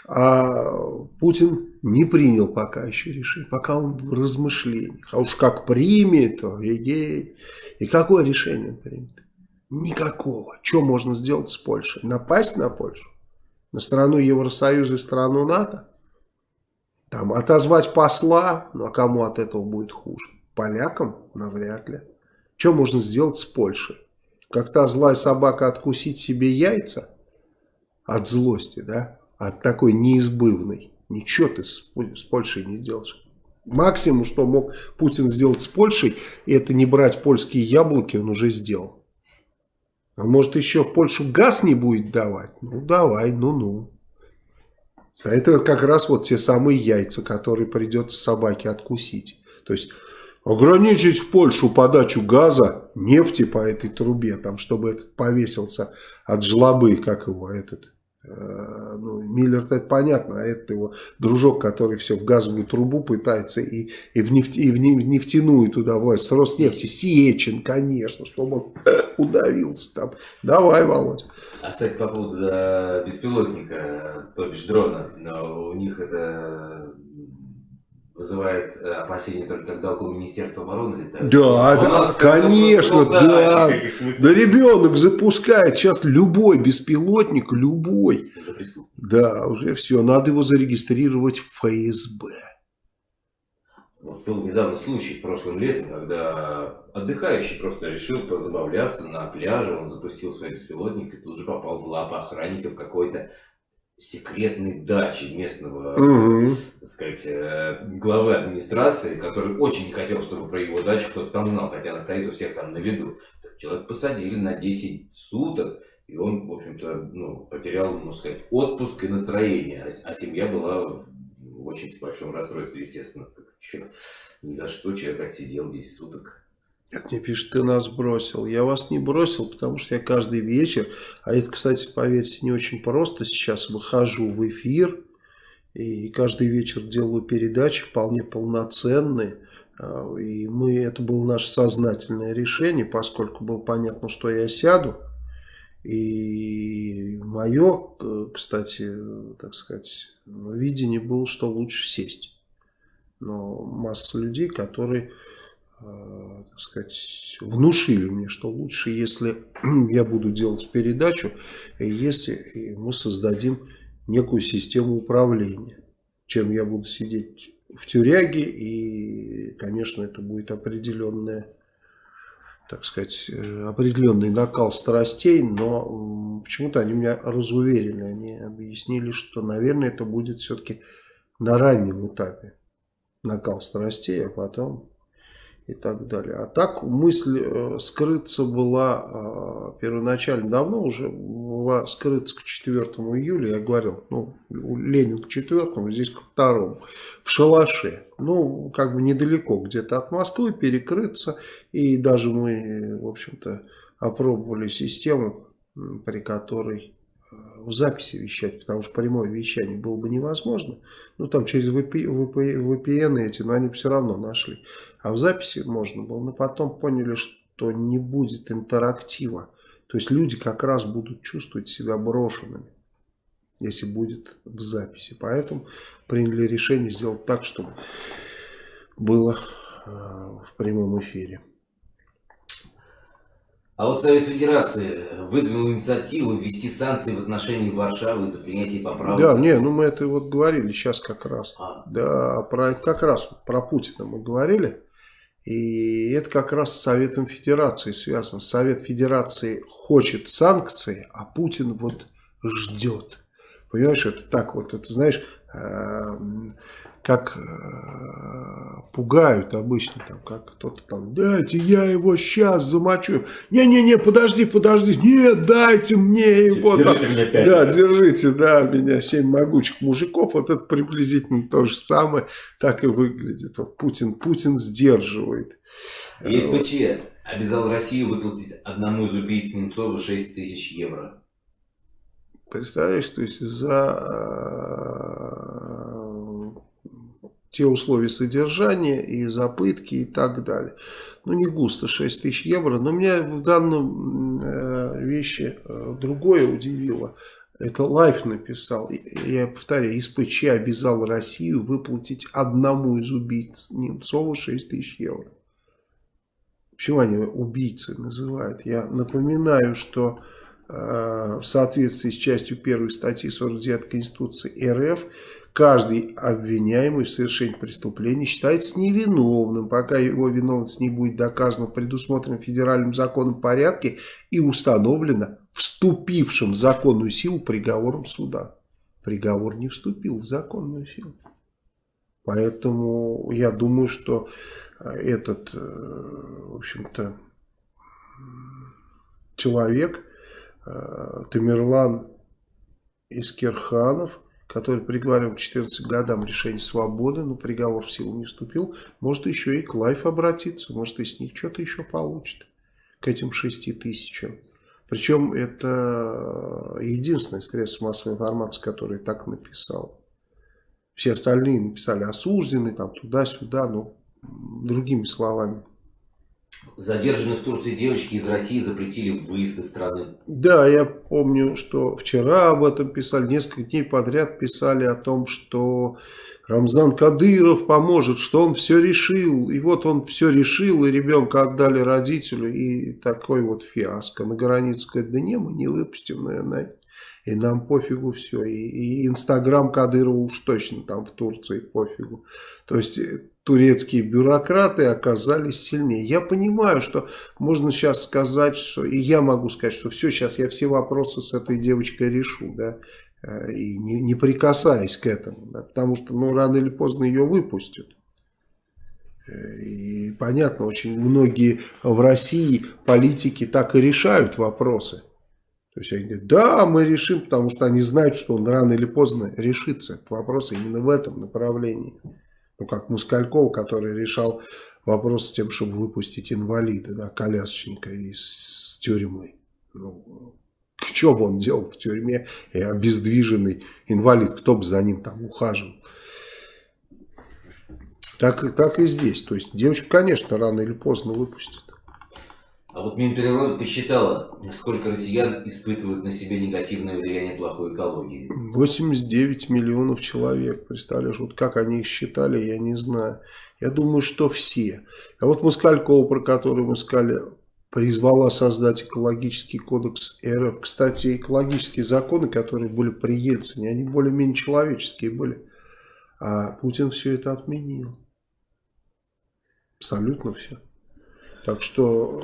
А Путин не принял пока еще решение, пока он в размышлениях. А уж как примет, эгей. И какое решение он примет? Никакого. Что можно сделать с Польшей? Напасть на Польшу? На страну Евросоюза и страну НАТО? Там отозвать посла? Ну а кому от этого будет хуже? Полякам? Навряд ли. Что можно сделать с Польшей? Как та злая собака откусить себе яйца от злости, да? От такой неизбывной. Ничего ты с, Польшей не делаешь. Максимум, что мог Путин сделать с Польшей, это не брать польские яблоки, он уже сделал. А может еще Польшу газ не будет давать? Ну давай, ну-ну. А это как раз вот те самые яйца, которые придется собаке откусить. То есть ограничить в Польшу подачу газа, нефти по этой трубе, там, чтобы этот повесился от жлобы, как его этот ну, Миллер это понятно, а это его дружок, который все в газовую трубу пытается и, и, в, нефть, и в нефтяную туда власть, с Роснефти, Сечин, конечно, чтобы он удавился там. Давай, Володь. А, кстати, по поводу беспилотника, то бишь дрона, но у них это вызывает э, опасения только когда около Министерства обороны летают. Да, да конечно, да. Да ребенок запускает сейчас любой беспилотник, любой. Уже да, уже все, надо его зарегистрировать в ФСБ. Вот был недавно случай прошлым летом, когда отдыхающий просто решил позабавляться на пляже, он запустил свой беспилотник и тут же попал в лапы охранников какой-то секретной дачи местного, угу. так сказать, э, главы администрации, который очень не хотел, чтобы про его дачу кто-то там знал, хотя она стоит у всех там на виду. Человек посадили на 10 суток, и он, в общем-то, ну, потерял, можно сказать, отпуск и настроение, а, а семья была в очень большом расстройстве, естественно. Ни за что человек отсидел 10 суток. Как мне пишет, ты нас бросил. Я вас не бросил, потому что я каждый вечер, а это, кстати, поверьте, не очень просто, сейчас выхожу в эфир и каждый вечер делаю передачи вполне полноценные. А, и мы, это было наше сознательное решение, поскольку было понятно, что я сяду. И мое, кстати, так сказать, видение было, что лучше сесть. Но масса людей, которые так сказать, внушили мне, что лучше, если я буду делать передачу, если мы создадим некую систему управления, чем я буду сидеть в тюряге, и, конечно, это будет определенная так сказать, э, определенный накал страстей, но почему-то они меня разуверили, они объяснили, что, наверное, это будет все-таки на раннем этапе накал страстей, а потом и так далее. А так мысль э, скрыться была э, первоначально давно уже была скрыться к 4 июля, я говорил, ну, Ленин к 4, здесь к 2, в шалаше. Ну, как бы недалеко где-то от Москвы перекрыться. И даже мы, в общем-то, опробовали систему, при которой в записи вещать, потому что прямое вещание было бы невозможно. Ну, там через VPN эти, но они все равно нашли. А в записи можно было, но потом поняли, что не будет интерактива. То есть люди как раз будут чувствовать себя брошенными, если будет в записи. Поэтому приняли решение сделать так, чтобы было э, в прямом эфире. А вот Совет Федерации выдвинул инициативу ввести санкции в отношении Варшавы за принятие поправок. Да, не, ну мы это вот говорили сейчас как раз. А. Да, про, как раз про Путина мы говорили. И это как раз с Советом Федерации связано. Совет Федерации хочет санкции, а Путин вот ждет. Понимаешь, это так вот, это знаешь, эм, как э, пугают обычно, там, как кто-то там, дайте я его сейчас замочу. Не-не-не, подожди, подожди, нет, дайте мне его. Держите там. меня пять. Да, держите, да, меня семь могучих мужиков, вот это приблизительно то же самое, так и выглядит. Вот Путин, Путин сдерживает. Есть ПЧ обязал Россию выплатить одному из убийц Немцова 6 тысяч евро. Представляешь, то есть за те условия содержания и запытки и так далее. Ну, не густо, 6 тысяч евро. Но меня в данном э, вещи э, другое удивило. Это Лайф написал. Я повторяю, ЕСПЧ обязал Россию выплатить одному из убийц Немцова 6 тысяч евро. Почему они убийцы называют? Я напоминаю, что э, в соответствии с частью 1 статьи 49 Конституции РФ каждый обвиняемый в совершении преступления считается невиновным, пока его виновность не будет доказана в предусмотренном федеральным законом порядке и установлена вступившим в законную силу приговором суда. Приговор не вступил в законную силу. Поэтому я думаю, что э, этот, э, в общем-то, человек, э, Тамерлан Искерханов, который приговорил к 14 годам решение свободы, но приговор в силу не вступил, может еще и к Лайф обратиться, может и с них что-то еще получит, к этим 6 тысячам. Причем это единственное средство массовой информации, которое так написал. Все остальные написали осужденный, там туда-сюда, но другими словами. Задержанные в Турции девочки из России запретили выезд из страны. Да, я помню, что вчера об этом писали, несколько дней подряд писали о том, что Рамзан Кадыров поможет, что он все решил. И вот он все решил, и ребенка отдали родителю, и такой вот фиаско. На границе говорит, да не, мы не выпустим, наверное, и нам пофигу все. И, Инстаграм Кадырова уж точно там в Турции пофигу. То есть э, турецкие бюрократы оказались сильнее. Я понимаю, что можно сейчас сказать, что и я могу сказать, что все, сейчас я все вопросы с этой девочкой решу, да, э, и не, не прикасаясь к этому, да, потому что, ну, рано или поздно ее выпустят. Э, и понятно, очень многие в России политики так и решают вопросы. То есть они говорят, да, мы решим, потому что они знают, что он рано или поздно решится. Этот вопрос именно в этом направлении ну, как Москальков, который решал вопрос с тем, чтобы выпустить инвалида, да, колясочника из тюрьмы. Ну, что бы он делал в тюрьме, и обездвиженный инвалид, кто бы за ним там ухаживал. Так, так и здесь. То есть девочку, конечно, рано или поздно выпустят. А вот Минприрода посчитала, сколько россиян испытывают на себе негативное влияние плохой экологии. 89 миллионов человек, представляешь, вот как они их считали, я не знаю. Я думаю, что все. А вот Москалькова, про которую мы сказали, призвала создать экологический кодекс РФ. Кстати, экологические законы, которые были при Ельцине, они более-менее человеческие были. А Путин все это отменил. Абсолютно все. Так что,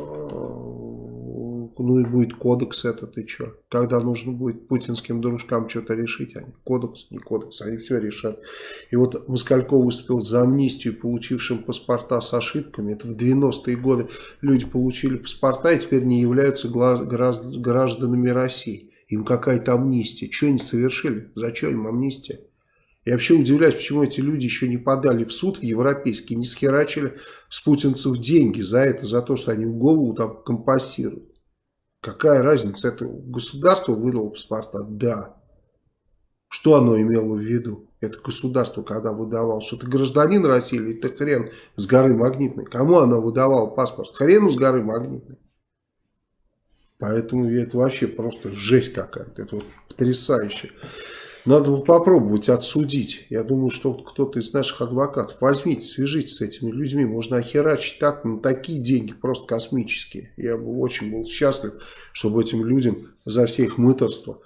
э, ну и будет кодекс этот, и что? Когда нужно будет путинским дружкам что-то решить, они кодекс, не кодекс, они все решат. И вот Москальков выступил за амнистию получившим паспорта с ошибками. Это в 90-е годы люди получили паспорта и теперь не являются гражданами России. Им какая-то амнистия. Что они совершили? Зачем им амнистия? Я вообще удивляюсь, почему эти люди еще не подали в суд в европейский, не схерачили с путинцев деньги за это, за то, что они в голову там компасируют. Какая разница? Это государство выдало паспорта? Да. Что оно имело в виду? Это государство, когда выдавало, что ты гражданин России или ты хрен с горы Магнитной? Кому оно выдавало паспорт? Хрену с горы Магнитной. Поэтому это вообще просто жесть какая-то. Это вот потрясающе. Надо бы попробовать отсудить. Я думаю, что кто-то из наших адвокатов, возьмите, свяжитесь с этими людьми. Можно охерачить так, на такие деньги, просто космические. Я бы очень был счастлив, чтобы этим людям за все их мыторство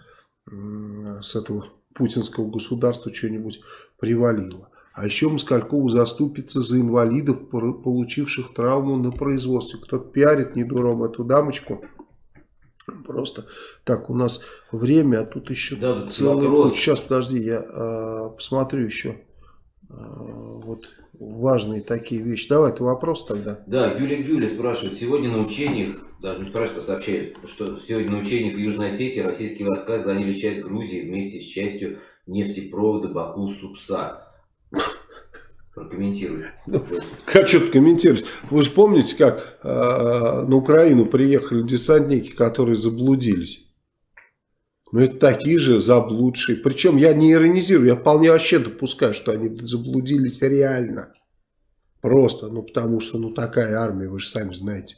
с этого путинского государства что-нибудь привалило. А еще Москалькову заступится за инвалидов, получивших травму на производстве. Кто-то пиарит недуром эту дамочку. Просто так у нас время, а тут еще да, целый вопрос. Сейчас, подожди, я э, посмотрю еще э, вот важные такие вещи. Давай, ты вопрос тогда. Да, Юлия Гюля спрашивает. Сегодня на учениях, даже не спрашивает, а сообщает, что сегодня на учениях в Южной Осетии российские войска заняли часть Грузии вместе с частью нефтепровода Баку-Супса. Прокомментируй. Ну, как что-то комментировать? Вы же помните, как э, на Украину приехали десантники, которые заблудились? Ну, это такие же заблудшие. Причем я не иронизирую, я вполне вообще допускаю, что они заблудились реально. Просто, ну, потому что, ну, такая армия, вы же сами знаете.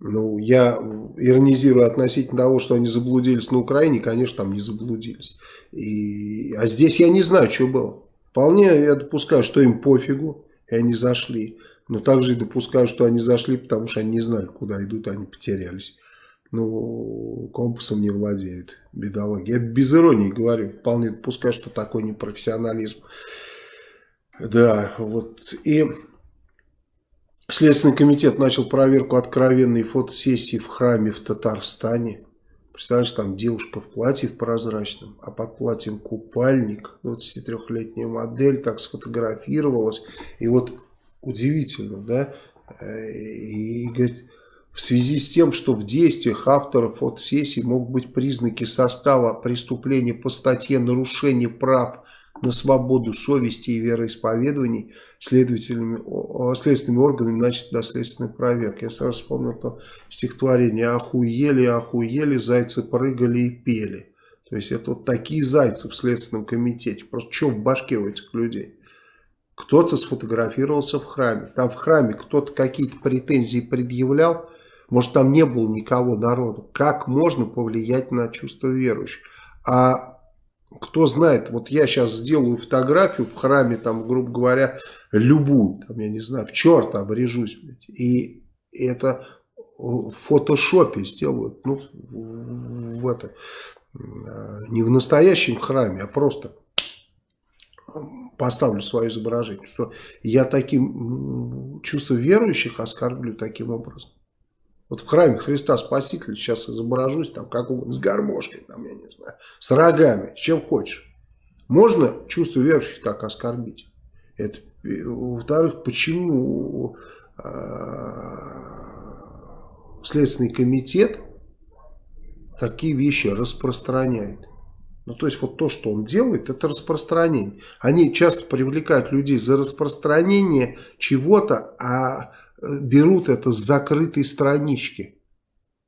Ну, я иронизирую относительно того, что они заблудились на Украине, конечно, там не заблудились. И, а здесь я не знаю, что было. Вполне я допускаю, что им пофигу, и они зашли. Но также и допускаю, что они зашли, потому что они не знали, куда идут, они потерялись. Ну, компасом не владеют, бедолаги. Я без иронии говорю, вполне допускаю, что такой непрофессионализм. Да, вот. И Следственный комитет начал проверку откровенной фотосессии в храме в Татарстане. Представляешь, там девушка в платье в прозрачном, а под платьем купальник, 23-летняя модель так сфотографировалась. И вот удивительно, да, э, и говорит, в связи с тем, что в действиях авторов фотосессии могут быть признаки состава преступления по статье «Нарушение прав на свободу совести и вероисповеданий следователями, следственными органами начат доследственная проверка. Я сразу вспомнил то стихотворение «Охуели, охуели, зайцы прыгали и пели». То есть это вот такие зайцы в Следственном комитете. Просто что в башке у этих людей? Кто-то сфотографировался в храме. Там в храме кто-то какие-то претензии предъявлял. Может там не было никого народу. Как можно повлиять на чувство верующих? А кто знает, вот я сейчас сделаю фотографию в храме, там, грубо говоря, любую, там, я не знаю, в черт обрежусь, блядь, и это в фотошопе сделают, ну, в это, не в настоящем храме, а просто поставлю свое изображение, что я таким чувство верующих оскорблю таким образом. Вот в храме Христа Спасителя сейчас изображусь, там, как угодно, с гармошкой, там, я не знаю, с рогами, с чем хочешь. Можно чувство верующих так оскорбить? Это, во-вторых, почему э, Следственный комитет такие вещи распространяет? Ну, то есть, вот то, что он делает, это распространение. Они часто привлекают людей за распространение чего-то, а берут это с закрытой странички.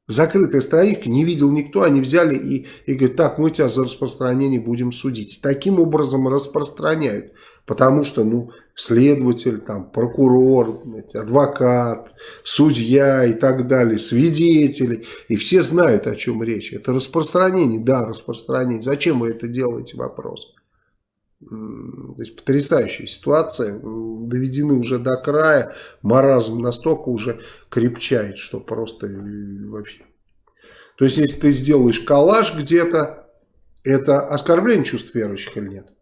Закрытая страничка, не видел никто, они взяли и, и говорят, так, мы тебя за распространение будем судить. Таким образом распространяют, потому что, ну, следователь, там, прокурор, адвокат, судья и так далее, свидетели, и все знают, о чем речь. Это распространение, да, распространение. Зачем вы это делаете, вопрос. То есть потрясающая ситуация, доведены уже до края, маразм настолько уже крепчает, что просто э, вообще. То есть если ты сделаешь коллаж где-то, это оскорбление чувств верующих или нет?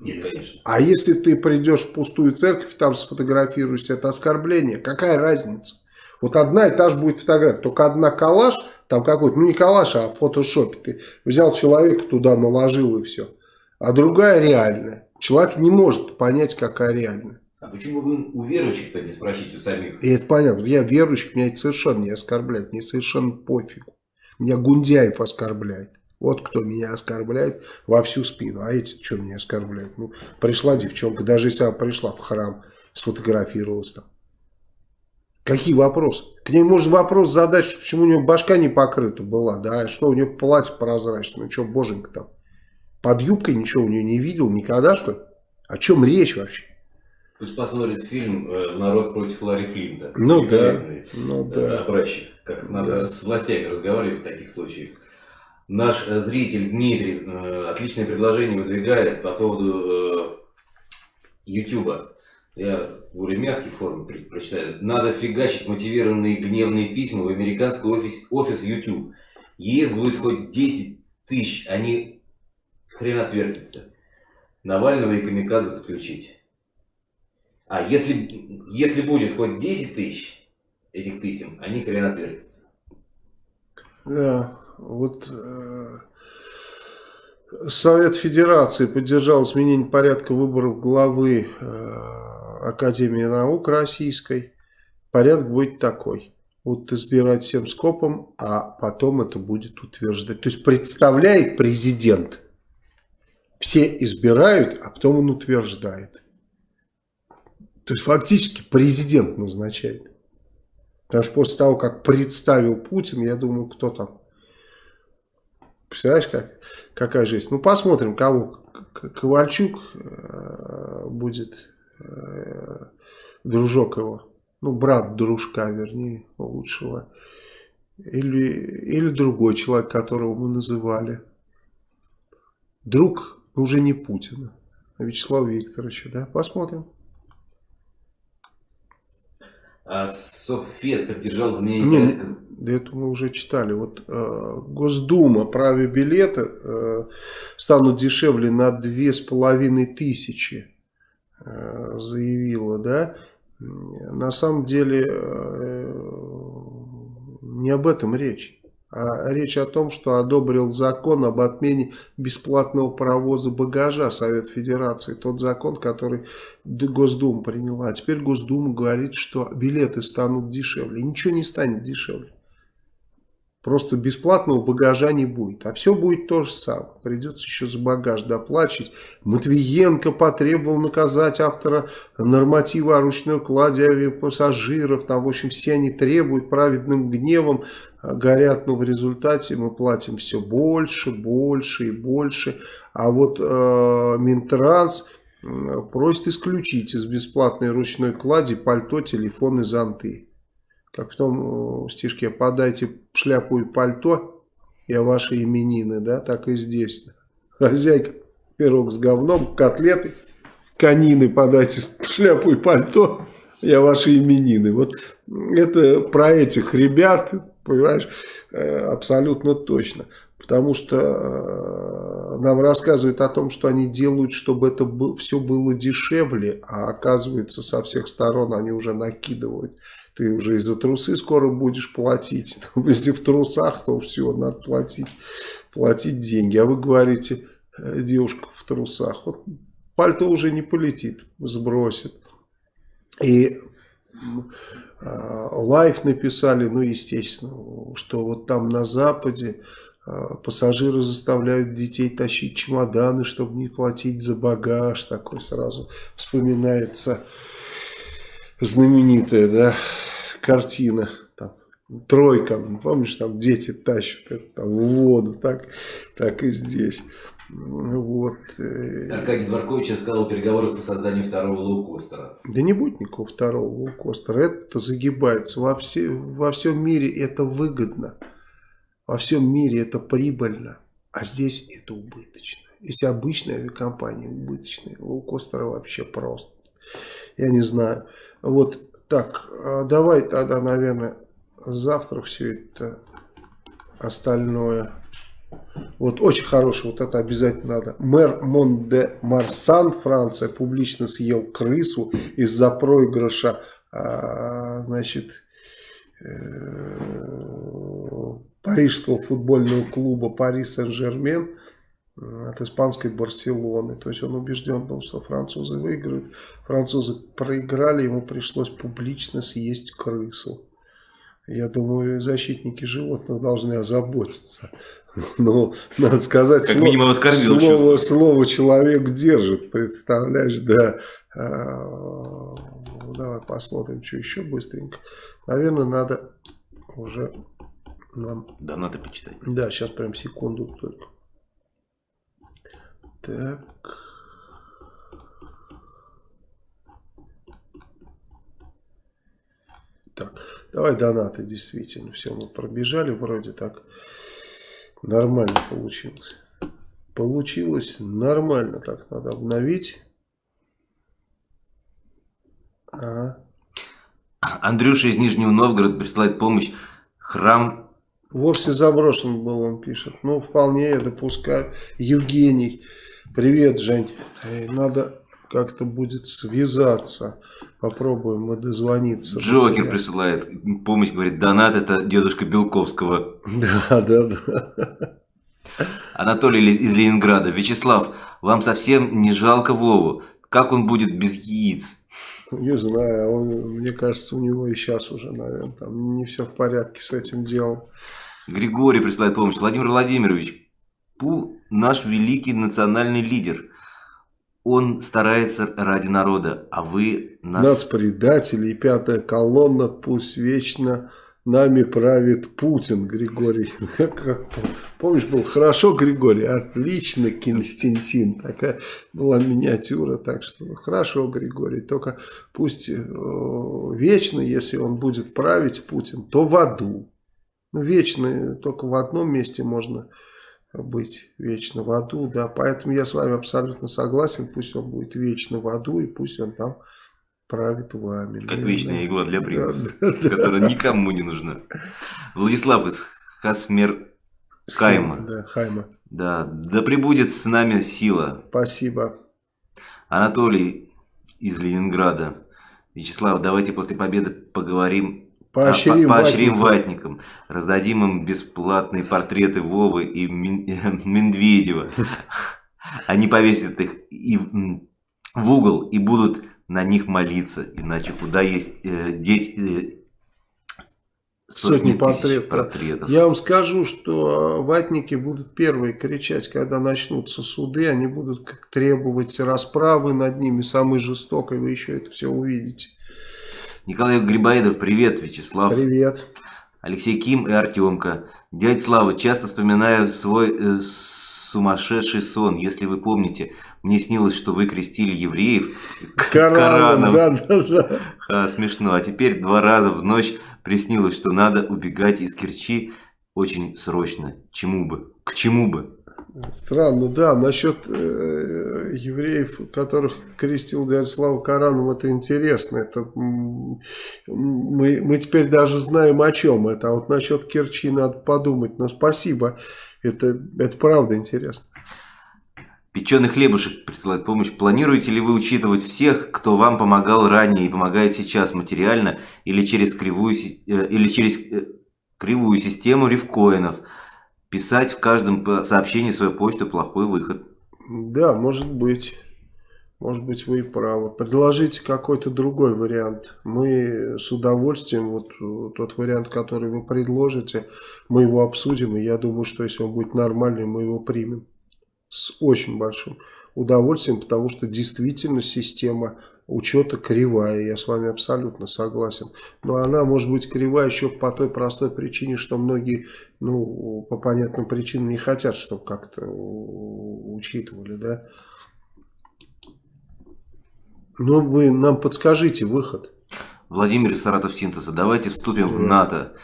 Нет, конечно. А если ты придешь в пустую церковь, там сфотографируешься, это оскорбление, какая разница? Вот одна и та же будет фотография, только одна коллаж, там какой-то, ну не коллаж, а в фотошопе. Ты взял человека туда, наложил и все а другая реальная. Человек не может понять, какая реальная. А почему вы у верующих-то не спросите у самих? И это понятно. Я верующих, меня это совершенно не оскорбляет. Мне совершенно пофигу. Меня Гундяев оскорбляет. Вот кто меня оскорбляет во всю спину. А эти что меня оскорбляют? Ну, пришла девчонка, даже если она пришла в храм, сфотографировалась там. Какие вопросы? К ней можно вопрос задать, почему у нее башка не покрыта была, да, что у нее платье прозрачное, ну что, боженька там. Под юбкой ничего у нее не видел никогда, что ли? О чем речь вообще? Пусть посмотрит фильм э, «Народ против Ларри Флинта». Ну да, ну э, да. Образчик, как надо с властями разговаривать в таких случаях. Наш э, зритель Дмитрий отличное предложение выдвигает по поводу Ютуба. Я в более мягкой форме прочитаю. Надо фигачить мотивированные гневные письма в американский офис, офис YouTube. ЕС будет хоть 10 тысяч, они хрен отвертится. Навального и Камикадзе подключить. А если, если будет хоть 10 тысяч этих писем, они хрен отвертятся. Да, вот э, Совет Федерации поддержал изменение порядка выборов главы э, Академии наук Российской. Порядок будет такой. Будут избирать всем скопом, а потом это будет утверждать. То есть представляет президент все избирают, а потом он утверждает. То есть фактически президент назначает. Потому что после того, как представил Путин, я думаю, кто там. Представляешь, как, какая жизнь? Ну, посмотрим, кого Ковальчук э, будет, э, дружок его, ну, брат дружка, вернее, лучшего, или, или другой человек, которого мы называли. Друг уже не Путина, а Вячеслава Викторовича, да, посмотрим. А Софет поддержал изменение Не, порядка. это мы уже читали. Вот э, Госдума праве билеты э, станут дешевле на две с половиной тысячи, э, заявила, да. На самом деле э, не об этом речь. А речь о том, что одобрил закон об отмене бесплатного провоза багажа Совет Федерации. Тот закон, который Госдума приняла. А теперь Госдума говорит, что билеты станут дешевле. Ничего не станет дешевле. Просто бесплатного багажа не будет. А все будет то же самое. Придется еще за багаж доплачивать. Матвиенко потребовал наказать автора норматива о ручной кладе авиапассажиров. Там, в общем, все они требуют праведным гневом. А, горят, но в результате мы платим все больше, больше и больше. А вот э, Минтранс просит исключить из бесплатной ручной клади пальто, телефон и зонты. Как в том э, стишке, подайте шляпу и пальто, я ваши именины, да, так и здесь. Хозяйка, пирог с говном, котлеты, конины, подайте шляпу и пальто, я ваши именины. Вот это про этих ребят, понимаешь, э, абсолютно точно. Потому что э, нам рассказывают о том, что они делают, чтобы это все было дешевле, а оказывается со всех сторон они уже накидывают ты уже и за трусы скоро будешь платить. Если в трусах, то все, надо платить, платить деньги. А вы говорите, э, девушка в трусах. Вот пальто уже не полетит, сбросит. И э, лайф написали, ну, естественно, что вот там на Западе э, пассажиры заставляют детей тащить чемоданы, чтобы не платить за багаж. Такой сразу вспоминается знаменитая, да, картина, там, тройка, помнишь, там дети тащат это, там, в воду, так, так и здесь. Вот. Э. Аркадий Дворкович сказал о переговорах по созданию второго лоукостера. Да не будет никакого второго лоукостера. Это загибается. Во, все, во всем мире это выгодно. Во всем мире это прибыльно. А здесь это убыточно. Если обычная авиакомпания убыточная, лоукостеры вообще просто. Я не знаю. Вот так, а давай тогда, наверное, завтра все это остальное. Вот очень хороший, вот это обязательно надо. Мэр Монде Марсан, Франция, публично съел крысу из-за проигрыша, а, значит, э, парижского футбольного клуба Пари Сен-Жермен от испанской Барселоны. То есть он убежден был, что французы выиграют. Французы проиграли, ему пришлось публично съесть крысу. Я думаю, защитники животных должны озаботиться. Но, надо сказать, как слово, слово, слово человек держит, представляешь, да. А, давай посмотрим, что еще быстренько. Наверное, надо уже нам... Да, надо почитать. Да, сейчас прям секунду только. Так. Так, давай донаты, действительно, все, мы пробежали, вроде так нормально получилось. Получилось нормально, так надо обновить. Ага. Андрюша из Нижнего Новгорода присылает помощь. Храм... Вовсе заброшен был, он пишет. Ну, вполне я допускаю. Евгений. Привет, Жень. Надо как-то будет связаться. Попробуем мы дозвониться. Джокер присылает помощь, говорит, донат это дедушка Белковского. Да, да, да. Анатолий из Ленинграда. Вячеслав, вам совсем не жалко Вову? Как он будет без яиц? Не знаю, он, мне кажется, у него и сейчас уже, наверное, там не все в порядке с этим делом. Григорий присылает помощь. Владимир Владимирович, Пу наш великий национальный лидер. Он старается ради народа, а вы нас... Нас предатели и пятая колонна пусть вечно нами правит Путин, Григорий. Помнишь, был хорошо, Григорий? Отлично, Константин. Такая была миниатюра, так что хорошо, Григорий. Только пусть э, вечно, если он будет править, Путин, то в аду. Ну, вечно только в одном месте можно быть вечно в аду, да, поэтому я с вами абсолютно согласен, пусть он будет вечно в аду и пусть он там правит вами. Как да, вечная да. игла для примуса, да, да, которая да. никому не нужна. Владислав из Хасмер Хайма. Да, Хайма. Да, да прибудет с нами сила. Спасибо. Анатолий из Ленинграда. Вячеслав, давайте после победы поговорим Поощрим, а, по поощрим ватникам. ватникам. Раздадим им бесплатные портреты Вовы и Медведева. Они повесят их и в угол и будут на них молиться. Иначе куда есть э, деть э, сотни, сотни портретов. портретов. Я вам скажу, что ватники будут первые кричать, когда начнутся суды. Они будут требовать расправы над ними, самой жестокой. Вы еще это все увидите. Николай Грибоедов, привет, Вячеслав. Привет. Алексей Ким и Артемка. Дядь Слава, часто вспоминаю свой э, сумасшедший сон. Если вы помните, мне снилось, что вы крестили евреев Кораном. Кораном. Да, да, да. А, смешно. А теперь два раза в ночь приснилось, что надо убегать из Керчи очень срочно. Чему бы? К чему бы? Странно, да, насчет э, евреев, которых крестил Дарислав Кораном, это интересно. Это, мы, мы теперь даже знаем о чем это. А вот насчет Керчи надо подумать. Но спасибо, это, это правда интересно. Печеный хлебушек присылает помощь. Планируете ли вы учитывать всех, кто вам помогал ранее и помогает сейчас материально или через кривую, э, или через э, кривую систему рифкоинов? Писать в каждом сообщении свою почту – плохой выход. Да, может быть. Может быть, вы и правы. Предложите какой-то другой вариант. Мы с удовольствием, вот тот вариант, который вы предложите, мы его обсудим. И я думаю, что если он будет нормальный, мы его примем. С очень большим удовольствием, потому что действительно система учета кривая, я с вами абсолютно согласен. Но она может быть кривая еще по той простой причине, что многие, ну, по понятным причинам не хотят, чтобы как-то учитывали, да. Ну, вы нам подскажите выход. Владимир Саратов Синтеза, давайте вступим да. в НАТО.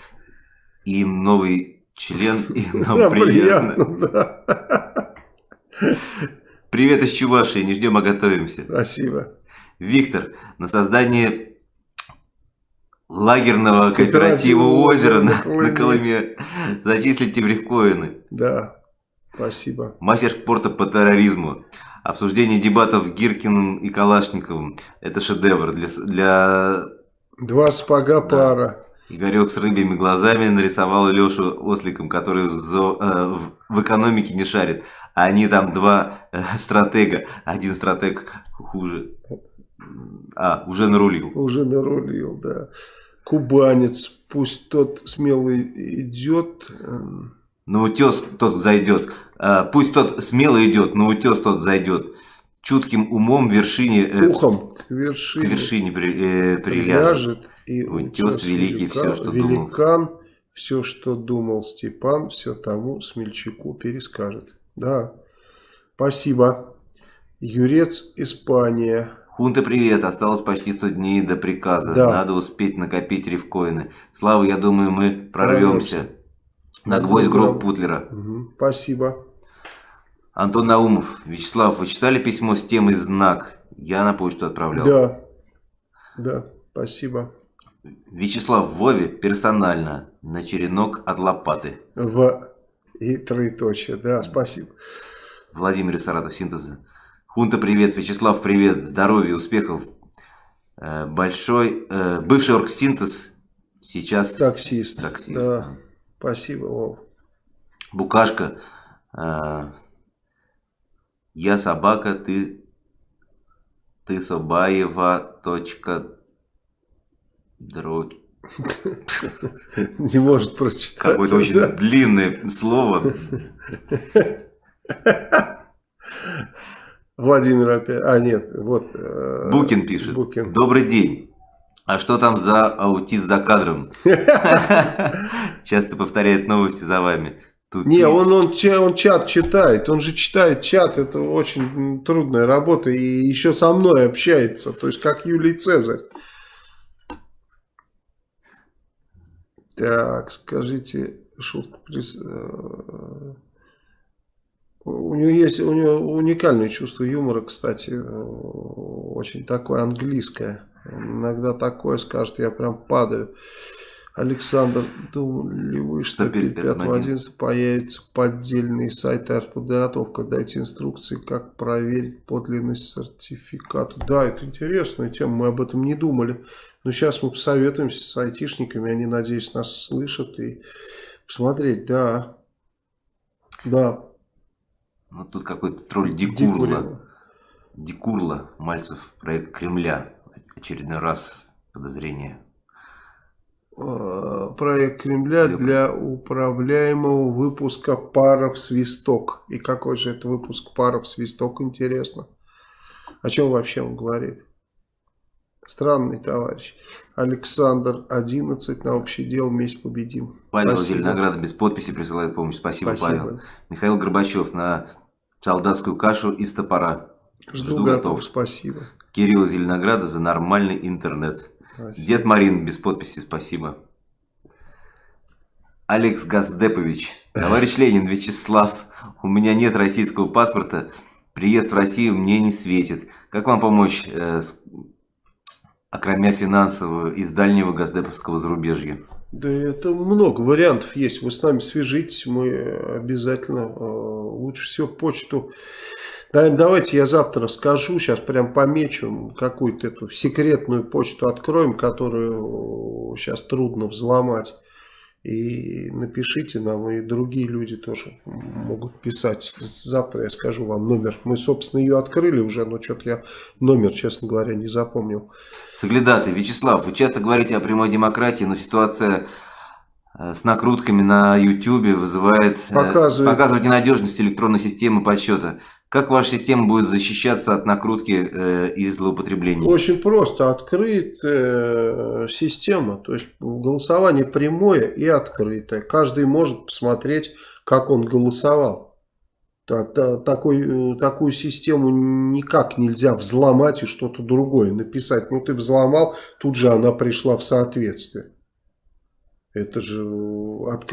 Им новый член, и нам приятно. Привет из Чувашии, не ждем, а готовимся. Спасибо. Виктор, на создание лагерного кооператива озера на, на Колыме зачислите в рифкоины. Да, спасибо. Мастер спорта по терроризму. Обсуждение дебатов Гиркиным и Калашниковым. Это шедевр для... для... Два спага да. пара. Игорек с рыбьими глазами нарисовал Лешу осликом, который в, зо... э, в экономике не шарит. А они там два э, стратега. Один стратег хуже. А, уже нарулил. Уже нарулил, да. Кубанец, пусть тот смелый идет. Эм. На утес тот зайдет. А, пусть тот смело идет, на утес тот зайдет. Чутким умом вершине... Э, Ухом к вершине. К вершине при, э, приляжет. И утес, великий, великан, все, что великан, думал. все, что думал Степан, все тому смельчаку перескажет. Да, спасибо. Юрец, Испания. Хунта, привет. Осталось почти 100 дней до приказа. Да. Надо успеть накопить рифкоины. Слава, я думаю, мы прорвемся. На гвоздь гроб Путлера. Угу. Спасибо. Антон Наумов. Вячеслав, вы читали письмо с темой «Знак»? Я на почту отправлял. Да. Да, спасибо. Вячеслав Вове персонально на черенок от лопаты. В и троеточие. Да, спасибо. Владимир Саратов, синтеза. Хунта, привет. Вячеслав, привет. Здоровья, успехов. Э, большой, э, бывший оргсинтез, сейчас таксист. таксист. Да, спасибо, Вов. Букашка. Э, я собака, ты, ты Собаева, точка, дроть. Не может прочитать. Какое-то очень длинное слово. Владимир опять. А, нет, вот. Э, Букин пишет. Букин. Добрый день. А что там за аутист за кадром? Часто повторяет новости за вами. Тут не, он, он, он чат читает, он же читает чат, это очень трудная работа, и еще со мной общается, то есть как Юлий Цезарь. Так, скажите, шутку. Э, у него есть у него уникальное чувство юмора, кстати, очень такое английское. иногда такое скажет, я прям падаю. Александр, думали ли вы, что перед 5.11 появится поддельный сайт артподготовка? Дайте инструкции, как проверить подлинность сертификата. Да, это интересная тема, мы об этом не думали. Но сейчас мы посоветуемся с айтишниками, они, надеюсь, нас слышат и посмотреть, да. Да. Вот тут какой-то тролль Дикурла. Дикурла, Мальцев, проект Кремля. Очередной раз подозрение проект Кремля для управляемого выпуска паров свисток. И какой же это выпуск паров свисток, интересно. О чем вообще он говорит? Странный товарищ. Александр 11 на общее дело вместе победим. Павел Зеленограда без подписи присылает помощь. Спасибо, Спасибо, Павел. Михаил Горбачев на солдатскую кашу из топора. Жду, Жду готов. готов. Спасибо. Кирилл Зеленограда за нормальный интернет. Спасибо. Дед Марин без подписи, спасибо. Алекс Газдепович. Товарищ Ленин Вячеслав, у меня нет российского паспорта. Приезд в Россию мне не светит. Как вам помочь, э, с, окромя финансового, из дальнего газдеповского зарубежья? Да это много вариантов есть. Вы с нами свяжитесь, мы обязательно э, лучше всего почту Давайте я завтра скажу, сейчас прям помечу, какую-то эту секретную почту откроем, которую сейчас трудно взломать. И напишите нам, и другие люди тоже могут писать. Завтра я скажу вам номер. Мы, собственно, ее открыли уже, но что-то я номер, честно говоря, не запомнил. Соглядаты, Вячеслав, вы часто говорите о прямой демократии, но ситуация э, с накрутками на YouTube вызывает э, показывает, показывает ненадежность электронной системы подсчета. Как ваша система будет защищаться от накрутки э, и злоупотребления? Очень просто. Открытая э, система. То есть голосование прямое и открытое. Каждый может посмотреть, как он голосовал. Такой, такую систему никак нельзя взломать и что-то другое написать. Ну ты взломал, тут же она пришла в соответствие. Это же от,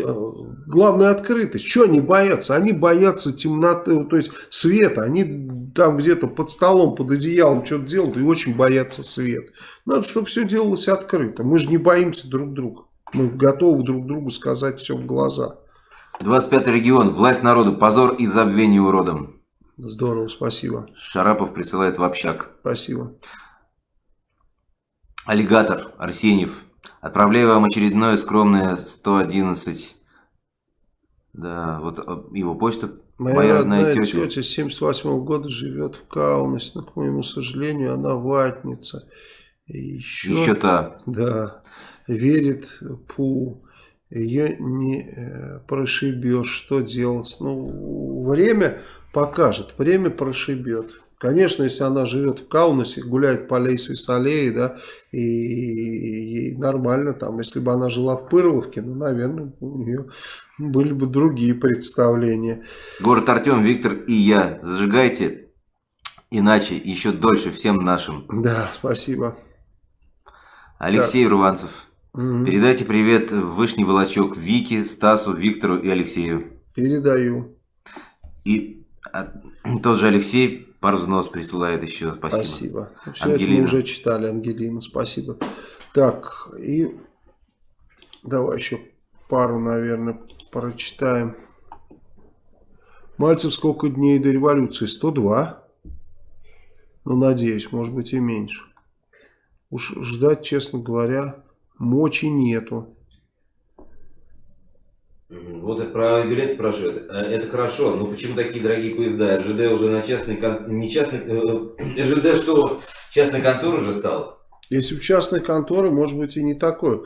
главная открытость. Что они боятся? Они боятся темноты, то есть света. Они там где-то под столом, под одеялом что-то делают и очень боятся света. Надо, чтобы все делалось открыто. Мы же не боимся друг друга. Мы готовы друг другу сказать все в глаза. 25 регион. Власть народу. Позор и забвение уродом. Здорово, спасибо. Шарапов присылает в общак. Спасибо. Аллигатор. Арсеньев. Отправляю вам очередное скромное 111. Да, вот а, его почта. Моя, Моя родная, родная тетя. тетя с 78 -го года живет в Каунасе, но, к моему сожалению, она ватница. И еще, еще та. Да, верит Пу. Ее не э, прошибешь. Что делать? Ну, время покажет, время прошибет. Конечно, если она живет в Каунасе, гуляет по Лейсвис аллее, да, и ей нормально там. Если бы она жила в Пырловке, ну, наверное, у нее были бы другие представления. Город Артем, Виктор и я. Зажигайте, иначе еще дольше всем нашим. Да, спасибо. Алексей да. Руванцев. Угу. Передайте привет в Вышний Волочок Вике, Стасу, Виктору и Алексею. Передаю. И а, тот же Алексей Пару взнос присылает еще. Спасибо. Спасибо. Все Ангелина. это мы уже читали, Ангелина. Спасибо. Так, и давай еще пару, наверное, прочитаем. Мальцев сколько дней до революции? 102. Ну, надеюсь, может быть и меньше. Уж ждать, честно говоря, мочи нету. Вот про билеты спрашивают. Э, это хорошо, но почему такие дорогие поезда? РЖД уже на частный... Не частный... Э, РЖД что, частный контор уже стал? Если в частной конторы, может быть, и не такой,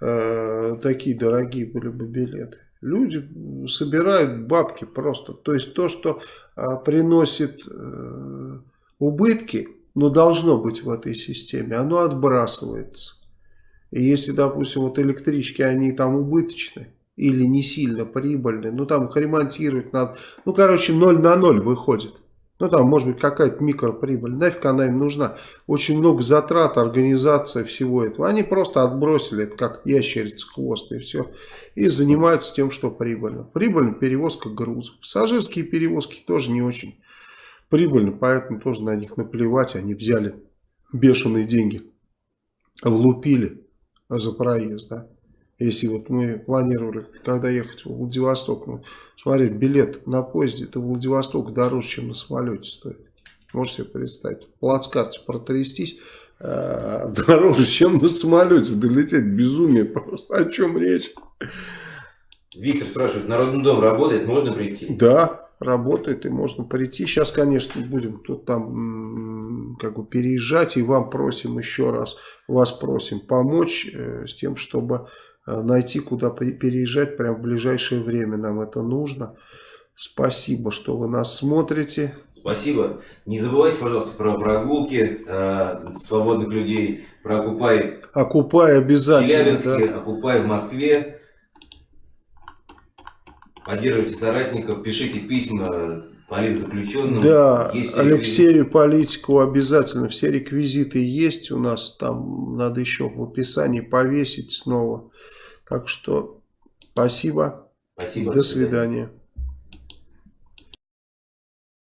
э, такие дорогие были бы билеты. Люди собирают бабки просто. То есть то, что э, приносит э, убытки, но должно быть в этой системе, оно отбрасывается. И если, допустим, вот электрички, они там убыточны или не сильно прибыльны, ну там их ремонтировать надо, ну короче 0 на 0 выходит. Ну там может быть какая-то микроприбыль, нафиг она им нужна. Очень много затрат, организация всего этого. Они просто отбросили это как ящерица хвост и все. И занимаются тем, что прибыльно. Прибыльно перевозка грузов. Пассажирские перевозки тоже не очень прибыльно, поэтому тоже на них наплевать. Они взяли бешеные деньги, влупили за проезд, да. Если вот мы планировали, когда ехать в Владивосток, ну, смотри, билет на поезде до Владивостока дороже, чем на самолете стоит. Можете себе представить. В плацкарте протрястись э, дороже, чем на самолете долететь. Безумие просто. О чем речь? Виктор спрашивает, Народный дом работает, можно прийти? Да, работает и можно прийти. Сейчас, конечно, будем тут там как бы переезжать и вам просим еще раз, вас просим помочь э, с тем, чтобы найти, куда переезжать прямо в ближайшее время. Нам это нужно. Спасибо, что вы нас смотрите. Спасибо. Не забывайте, пожалуйста, про прогулки э, свободных людей, про Окупай. Окупай обязательно. В Челябинске, да. Окупай в Москве. Поддерживайте соратников, пишите письма политзаключенным. Да, Алексею Политику обязательно. Все реквизиты есть у нас. Там надо еще в описании повесить снова. Так что спасибо. Спасибо. До свидания.